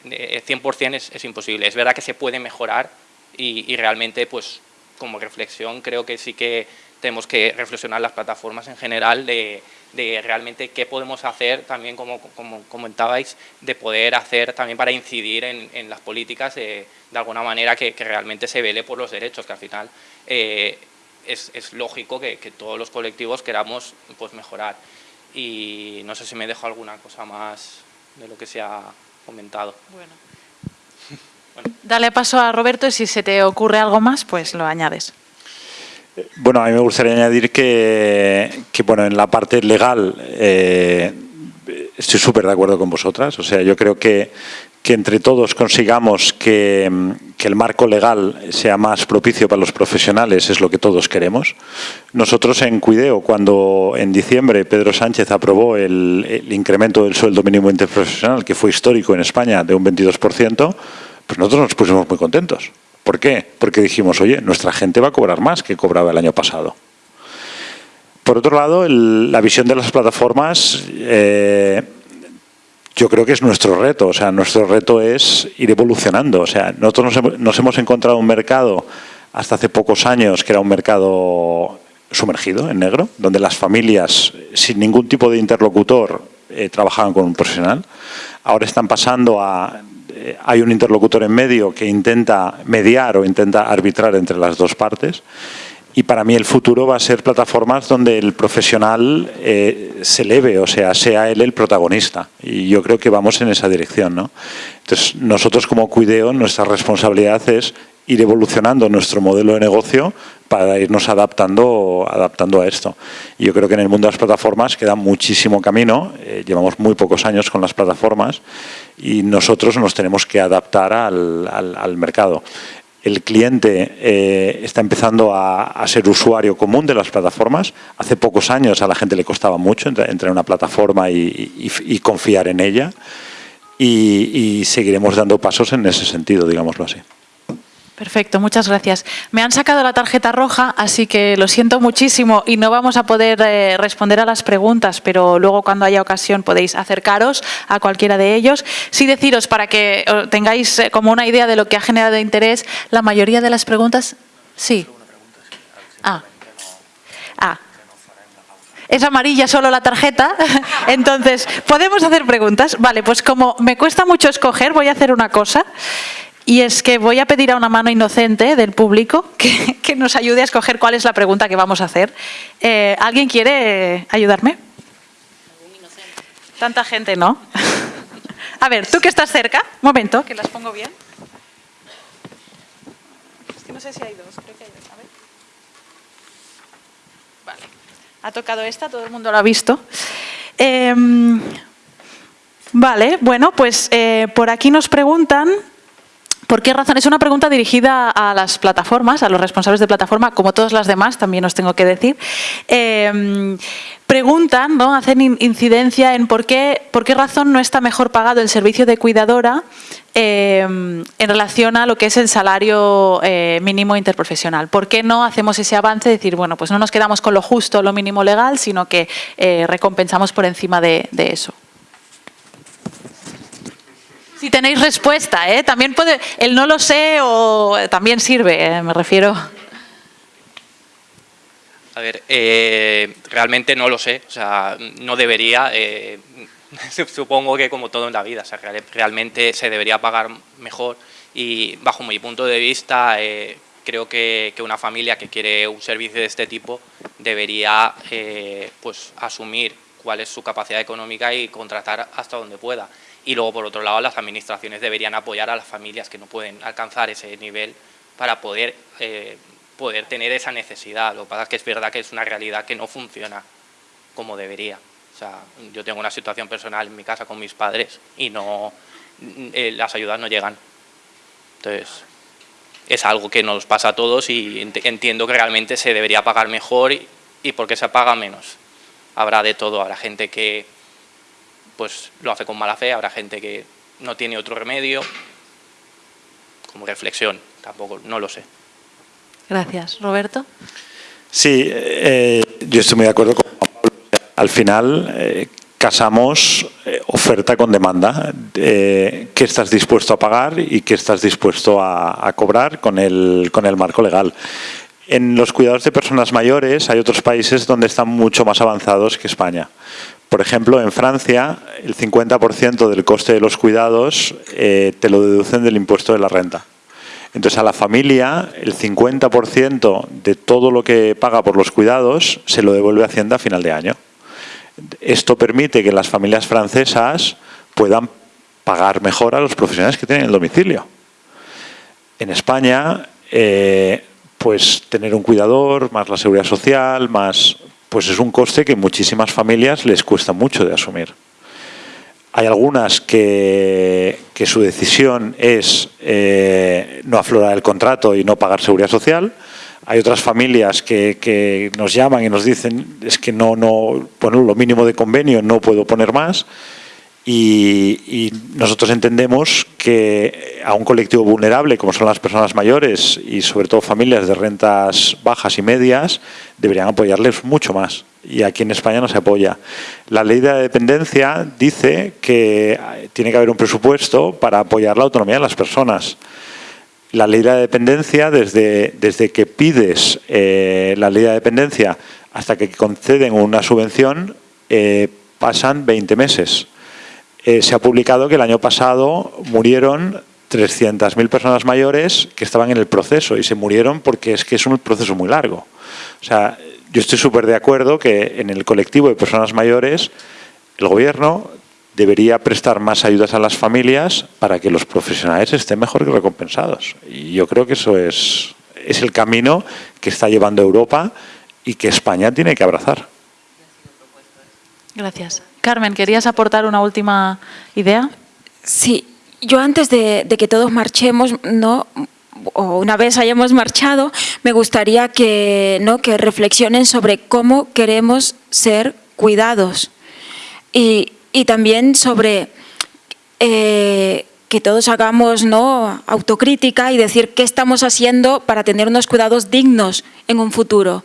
100% eh, es, es imposible. Es verdad que se puede mejorar y, y realmente pues como reflexión creo que sí que tenemos que reflexionar las plataformas en general de, de realmente qué podemos hacer también, como, como comentabais, de poder hacer también para incidir en, las políticas de, alguna manera que, realmente se vele por los derechos, que al final eh, es, es, lógico que, todos los colectivos queramos pues, mejorar. Y no sé si me dejo alguna cosa más de lo que se ha comentado. Bueno. [laughs] Dale paso a Roberto y si se te ocurre algo más, pues lo añades. Bueno, a mí me gustaría añadir que, bueno, en la parte legal eh, estoy súper de acuerdo con vosotras. O sea, yo creo que, que entre todos consigamos que, el marco legal sea más propicio para los profesionales es lo que todos queremos. Nosotros en Cuideo, cuando en diciembre Pedro Sánchez aprobó el, el incremento del sueldo mínimo interprofesional, que fue histórico en España, de un 22%, pues nosotros nos pusimos muy contentos. ¿Por qué? Porque dijimos, oye, nuestra gente va a cobrar más que cobraba el año pasado. Por otro lado, la visión de las plataformas, eh, yo creo que es nuestro reto. O sea, nuestro reto es ir evolucionando. O sea, nosotros nos hemos, encontrado un mercado hasta hace pocos años que era un mercado sumergido en negro, donde las familias sin ningún tipo de interlocutor eh, trabajaban con un profesional. Ahora están pasando a hay un interlocutor en medio que intenta mediar o intenta arbitrar entre las dos partes. Y para mí el futuro va a ser plataformas donde el profesional eh, se eleve, o sea, sea él el protagonista. Y yo creo que vamos en esa dirección. ¿no? Entonces, nosotros como Cuideo, nuestra responsabilidad es ir evolucionando nuestro modelo de negocio para irnos adaptando, adaptando a esto. Yo creo que en el mundo de las plataformas queda muchísimo camino, eh, llevamos muy pocos años con las plataformas y nosotros nos tenemos que adaptar al, al, mercado. El cliente eh, está empezando a, ser usuario común de las plataformas. Hace pocos años a la gente le costaba mucho entrar, en una plataforma y, confiar en ella y seguiremos dando pasos en ese sentido, digámoslo así. Perfecto, muchas gracias. Me han sacado la tarjeta roja, así que lo siento muchísimo y no vamos a poder eh, responder a las preguntas, pero luego cuando haya ocasión podéis acercaros a cualquiera de ellos. Sí deciros, para que eh, tengáis eh, como una idea de lo que ha generado interés, la mayoría de las preguntas... Sí. Ah. Ah. Es amarilla solo la tarjeta, [laughs] entonces, ¿podemos hacer preguntas? Vale, pues como me cuesta mucho escoger, voy a hacer una cosa. Y es que voy a pedir a una mano inocente del público que, nos ayude a escoger cuál es la pregunta que vamos a hacer. Eh, ¿Alguien quiere ayudarme? Tanta gente, ¿no? [laughs] A ver, tú que estás cerca, un momento, que las pongo bien. Es que no sé si hay dos, creo que hay dos. Vale. Ha tocado esta, todo el mundo lo ha visto. Em, vale, bueno, pues eh, por aquí nos preguntan ¿Por qué razón? Es una pregunta dirigida a las plataformas, a los responsables de plataforma, como todas las demás, también os tengo que decir. Em, preguntan, ¿no? hacen incidencia en por qué, por qué razón no está mejor pagado el servicio de cuidadora em, en relación a lo que es el salario eh, mínimo interprofesional. ¿Por qué no hacemos ese avance? Decir, bueno, pues no nos quedamos con lo justo, lo mínimo legal, sino que eh, recompensamos por encima de eso. Si tenéis respuesta, ¿eh? También puede, el no lo sé o también sirve, ¿eh? me refiero. A ver, eh, realmente no lo sé, o sea, no debería, eh, [laughs] supongo que como todo en la vida, realmente se debería pagar mejor y bajo mi punto de vista eh, creo que, que, una familia que quiere un servicio de este tipo debería pues asumir cuál es su capacidad económica y contratar hasta donde pueda. Y luego, por otro lado, las administraciones deberían apoyar a las familias que no pueden alcanzar ese nivel para poder poder tener esa necesidad. Lo que pasa es que es verdad que es una realidad que no funciona como debería. O sea, yo tengo una situación personal en mi casa con mis padres y no eh, las ayudas no llegan. Entonces, es algo que nos pasa a todos y entiendo que realmente se debería pagar mejor y, y porque se paga menos. Habrá de todo, habrá gente que pues lo hace con mala fe, habrá gente que no tiene otro remedio, como reflexión, tampoco, no lo sé. Gracias. Roberto. Sí, eh, yo estoy muy de acuerdo con Al final, eh, casamos eh, oferta con demanda. ¿Qué estás dispuesto a pagar y qué estás dispuesto a, a, cobrar con el, con el marco legal? En los cuidados de personas mayores hay otros países donde están mucho más avanzados que España. Por ejemplo, en Francia, el 50% del coste de los cuidados te lo deducen del impuesto de la renta. Entonces a la familia el 50% de todo lo que paga por los cuidados se lo devuelve Hacienda a final de año. Esto permite que las familias francesas puedan pagar mejor a los profesionales que tienen el domicilio. En España, eh, pues tener un cuidador, más la seguridad social, más pues es un coste que muchísimas familias les cuesta mucho de asumir. Hay algunas que, su decisión es eh, no aflorar el contrato y no pagar seguridad social. Hay otras familias que, nos llaman y nos dicen es que no, no, bueno, lo mínimo de convenio no puedo poner más. Y, nosotros entendemos que a un colectivo vulnerable como son las personas mayores y sobre todo familias de rentas bajas y medias deberían apoyarles mucho más y aquí en España no se apoya. La ley de dependencia dice que tiene que haber un presupuesto para apoyar la autonomía de las personas. La ley de dependencia, desde, desde que pides eh, la ley de dependencia hasta que conceden una subvención, eh, pasan 20 meses. Eh, se ha publicado que el año pasado murieron 300.000 personas mayores que estaban en el proceso y se murieron porque es que es un proceso muy largo. O sea, yo estoy súper de acuerdo que en el colectivo de personas mayores el gobierno debería prestar más ayudas a las familias para que los profesionales estén mejor recompensados. Y yo creo que eso es, es el camino que está llevando Europa y que España tiene que abrazar. Gracias. Carmen, ¿querías aportar una última idea? Sí, yo antes de, que todos marchemos, no o una vez hayamos marchado, me gustaría que, ¿no? que reflexionen sobre cómo queremos ser cuidados y, también sobre eh, que todos hagamos ¿no? autocrítica y decir qué estamos haciendo para tener unos cuidados dignos en un futuro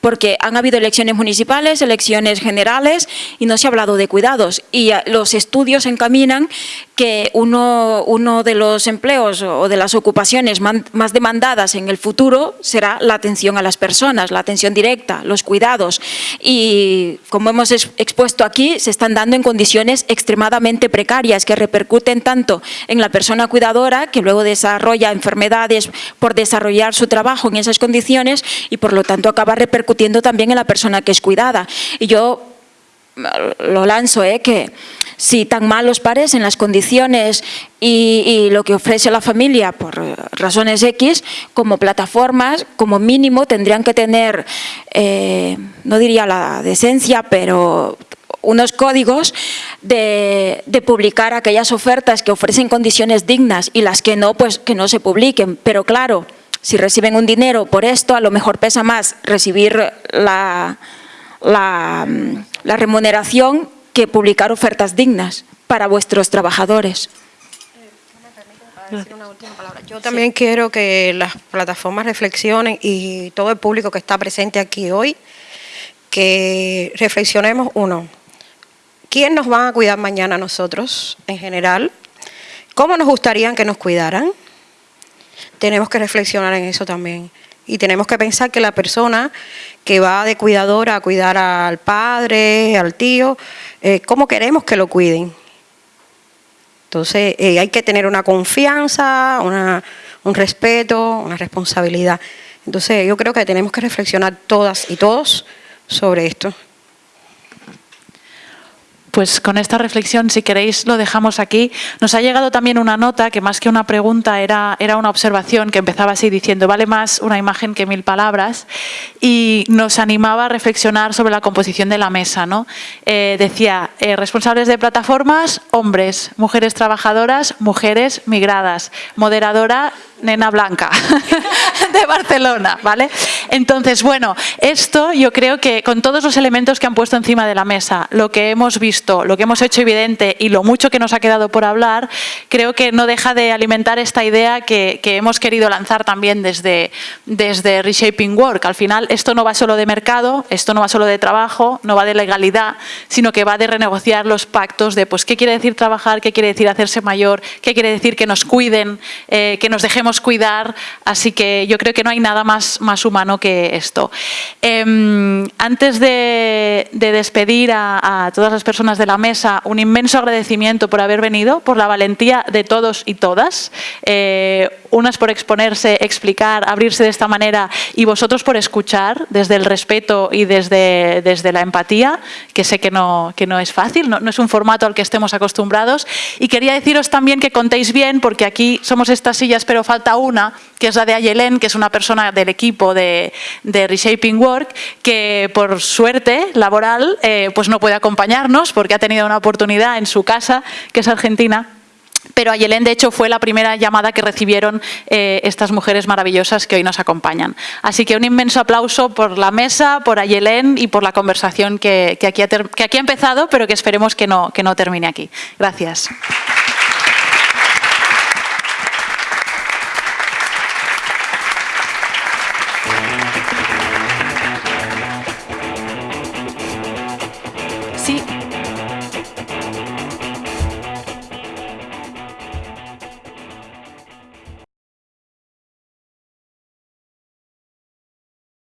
porque han habido elecciones municipales, elecciones generales y no se ha hablado de cuidados. Y los estudios encaminan que uno, uno de los empleos o de las ocupaciones más demandadas en el futuro será la atención a las personas, la atención directa, los cuidados. Y como hemos expuesto aquí, se están dando en condiciones extremadamente precarias que repercuten tanto en la persona cuidadora que luego desarrolla enfermedades por desarrollar su trabajo en esas condiciones y por lo tanto acaba repercutiendo también en la persona que es cuidada. Y yo lo lanzo, ¿eh? que si tan malos parecen las condiciones y, lo que ofrece la familia por razones X, como plataformas, como mínimo tendrían que tener, eh, no diría la decencia, pero unos códigos de, de, publicar aquellas ofertas que ofrecen condiciones dignas y las que no, pues que no se publiquen. Pero claro, si reciben un dinero por esto, a lo mejor pesa más recibir la, la, remuneración que publicar ofertas dignas para vuestros trabajadores. Yo también quiero que las plataformas reflexionen y todo el público que está presente aquí hoy, que reflexionemos uno, ¿quién nos va a cuidar mañana nosotros en general? ¿Cómo nos gustaría que nos cuidaran? Tenemos que reflexionar en eso también. Y tenemos que pensar que la persona que va de cuidadora a cuidar al padre, al tío, eh, ¿cómo queremos que lo cuiden? Entonces eh, hay que tener una confianza, un respeto, una responsabilidad. Entonces yo creo que tenemos que reflexionar todas y todos sobre esto. Pues con esta reflexión, si queréis, lo dejamos aquí. Nos ha llegado también una nota que más que una pregunta era, era una observación que empezaba así diciendo vale más una imagen que mil palabras y nos animaba a reflexionar sobre la composición de la mesa. ¿no? Eh, decía, eh, responsables de plataformas, hombres, mujeres trabajadoras, mujeres migradas, moderadora, nena blanca [laughs] de Barcelona, ¿vale? Entonces, bueno, esto yo creo que con todos los elementos que han puesto encima de la mesa, lo que hemos visto, lo que hemos hecho evidente y lo mucho que nos ha quedado por hablar, creo que no deja de alimentar esta idea que, hemos querido lanzar también desde, desde Reshaping Work. Al final, esto no va solo de mercado, esto no va solo de trabajo, no va de legalidad, sino que va de renegociar los pactos de pues, qué quiere decir trabajar, qué quiere decir hacerse mayor, qué quiere decir que nos cuiden, eh, que nos dejemos cuidar. Así que yo creo que no hay nada más, más humano que esto. Em, antes de, despedir a, todas las personas de la mesa, un inmenso agradecimiento por haber venido, por la valentía de todos y todas. Eh, unas por exponerse, explicar, abrirse de esta manera y vosotros por escuchar desde el respeto y desde, desde la empatía, que sé que no, que no es fácil, no, es un formato al que estemos acostumbrados. Y quería deciros también que contéis bien, porque aquí somos estas sillas, pero falta una, que es la de Ayelen, que es una persona del equipo de, de Reshaping Work, que por suerte laboral eh, pues no puede acompañarnos porque ha tenido una oportunidad en su casa, que es Argentina, pero Ayelén, de hecho, fue la primera llamada que recibieron eh, estas mujeres maravillosas que hoy nos acompañan. Así que un inmenso aplauso por la mesa, por Ayelén y por la conversación que, aquí, ha, que aquí ha empezado, pero que esperemos que no, que no termine aquí. Gracias.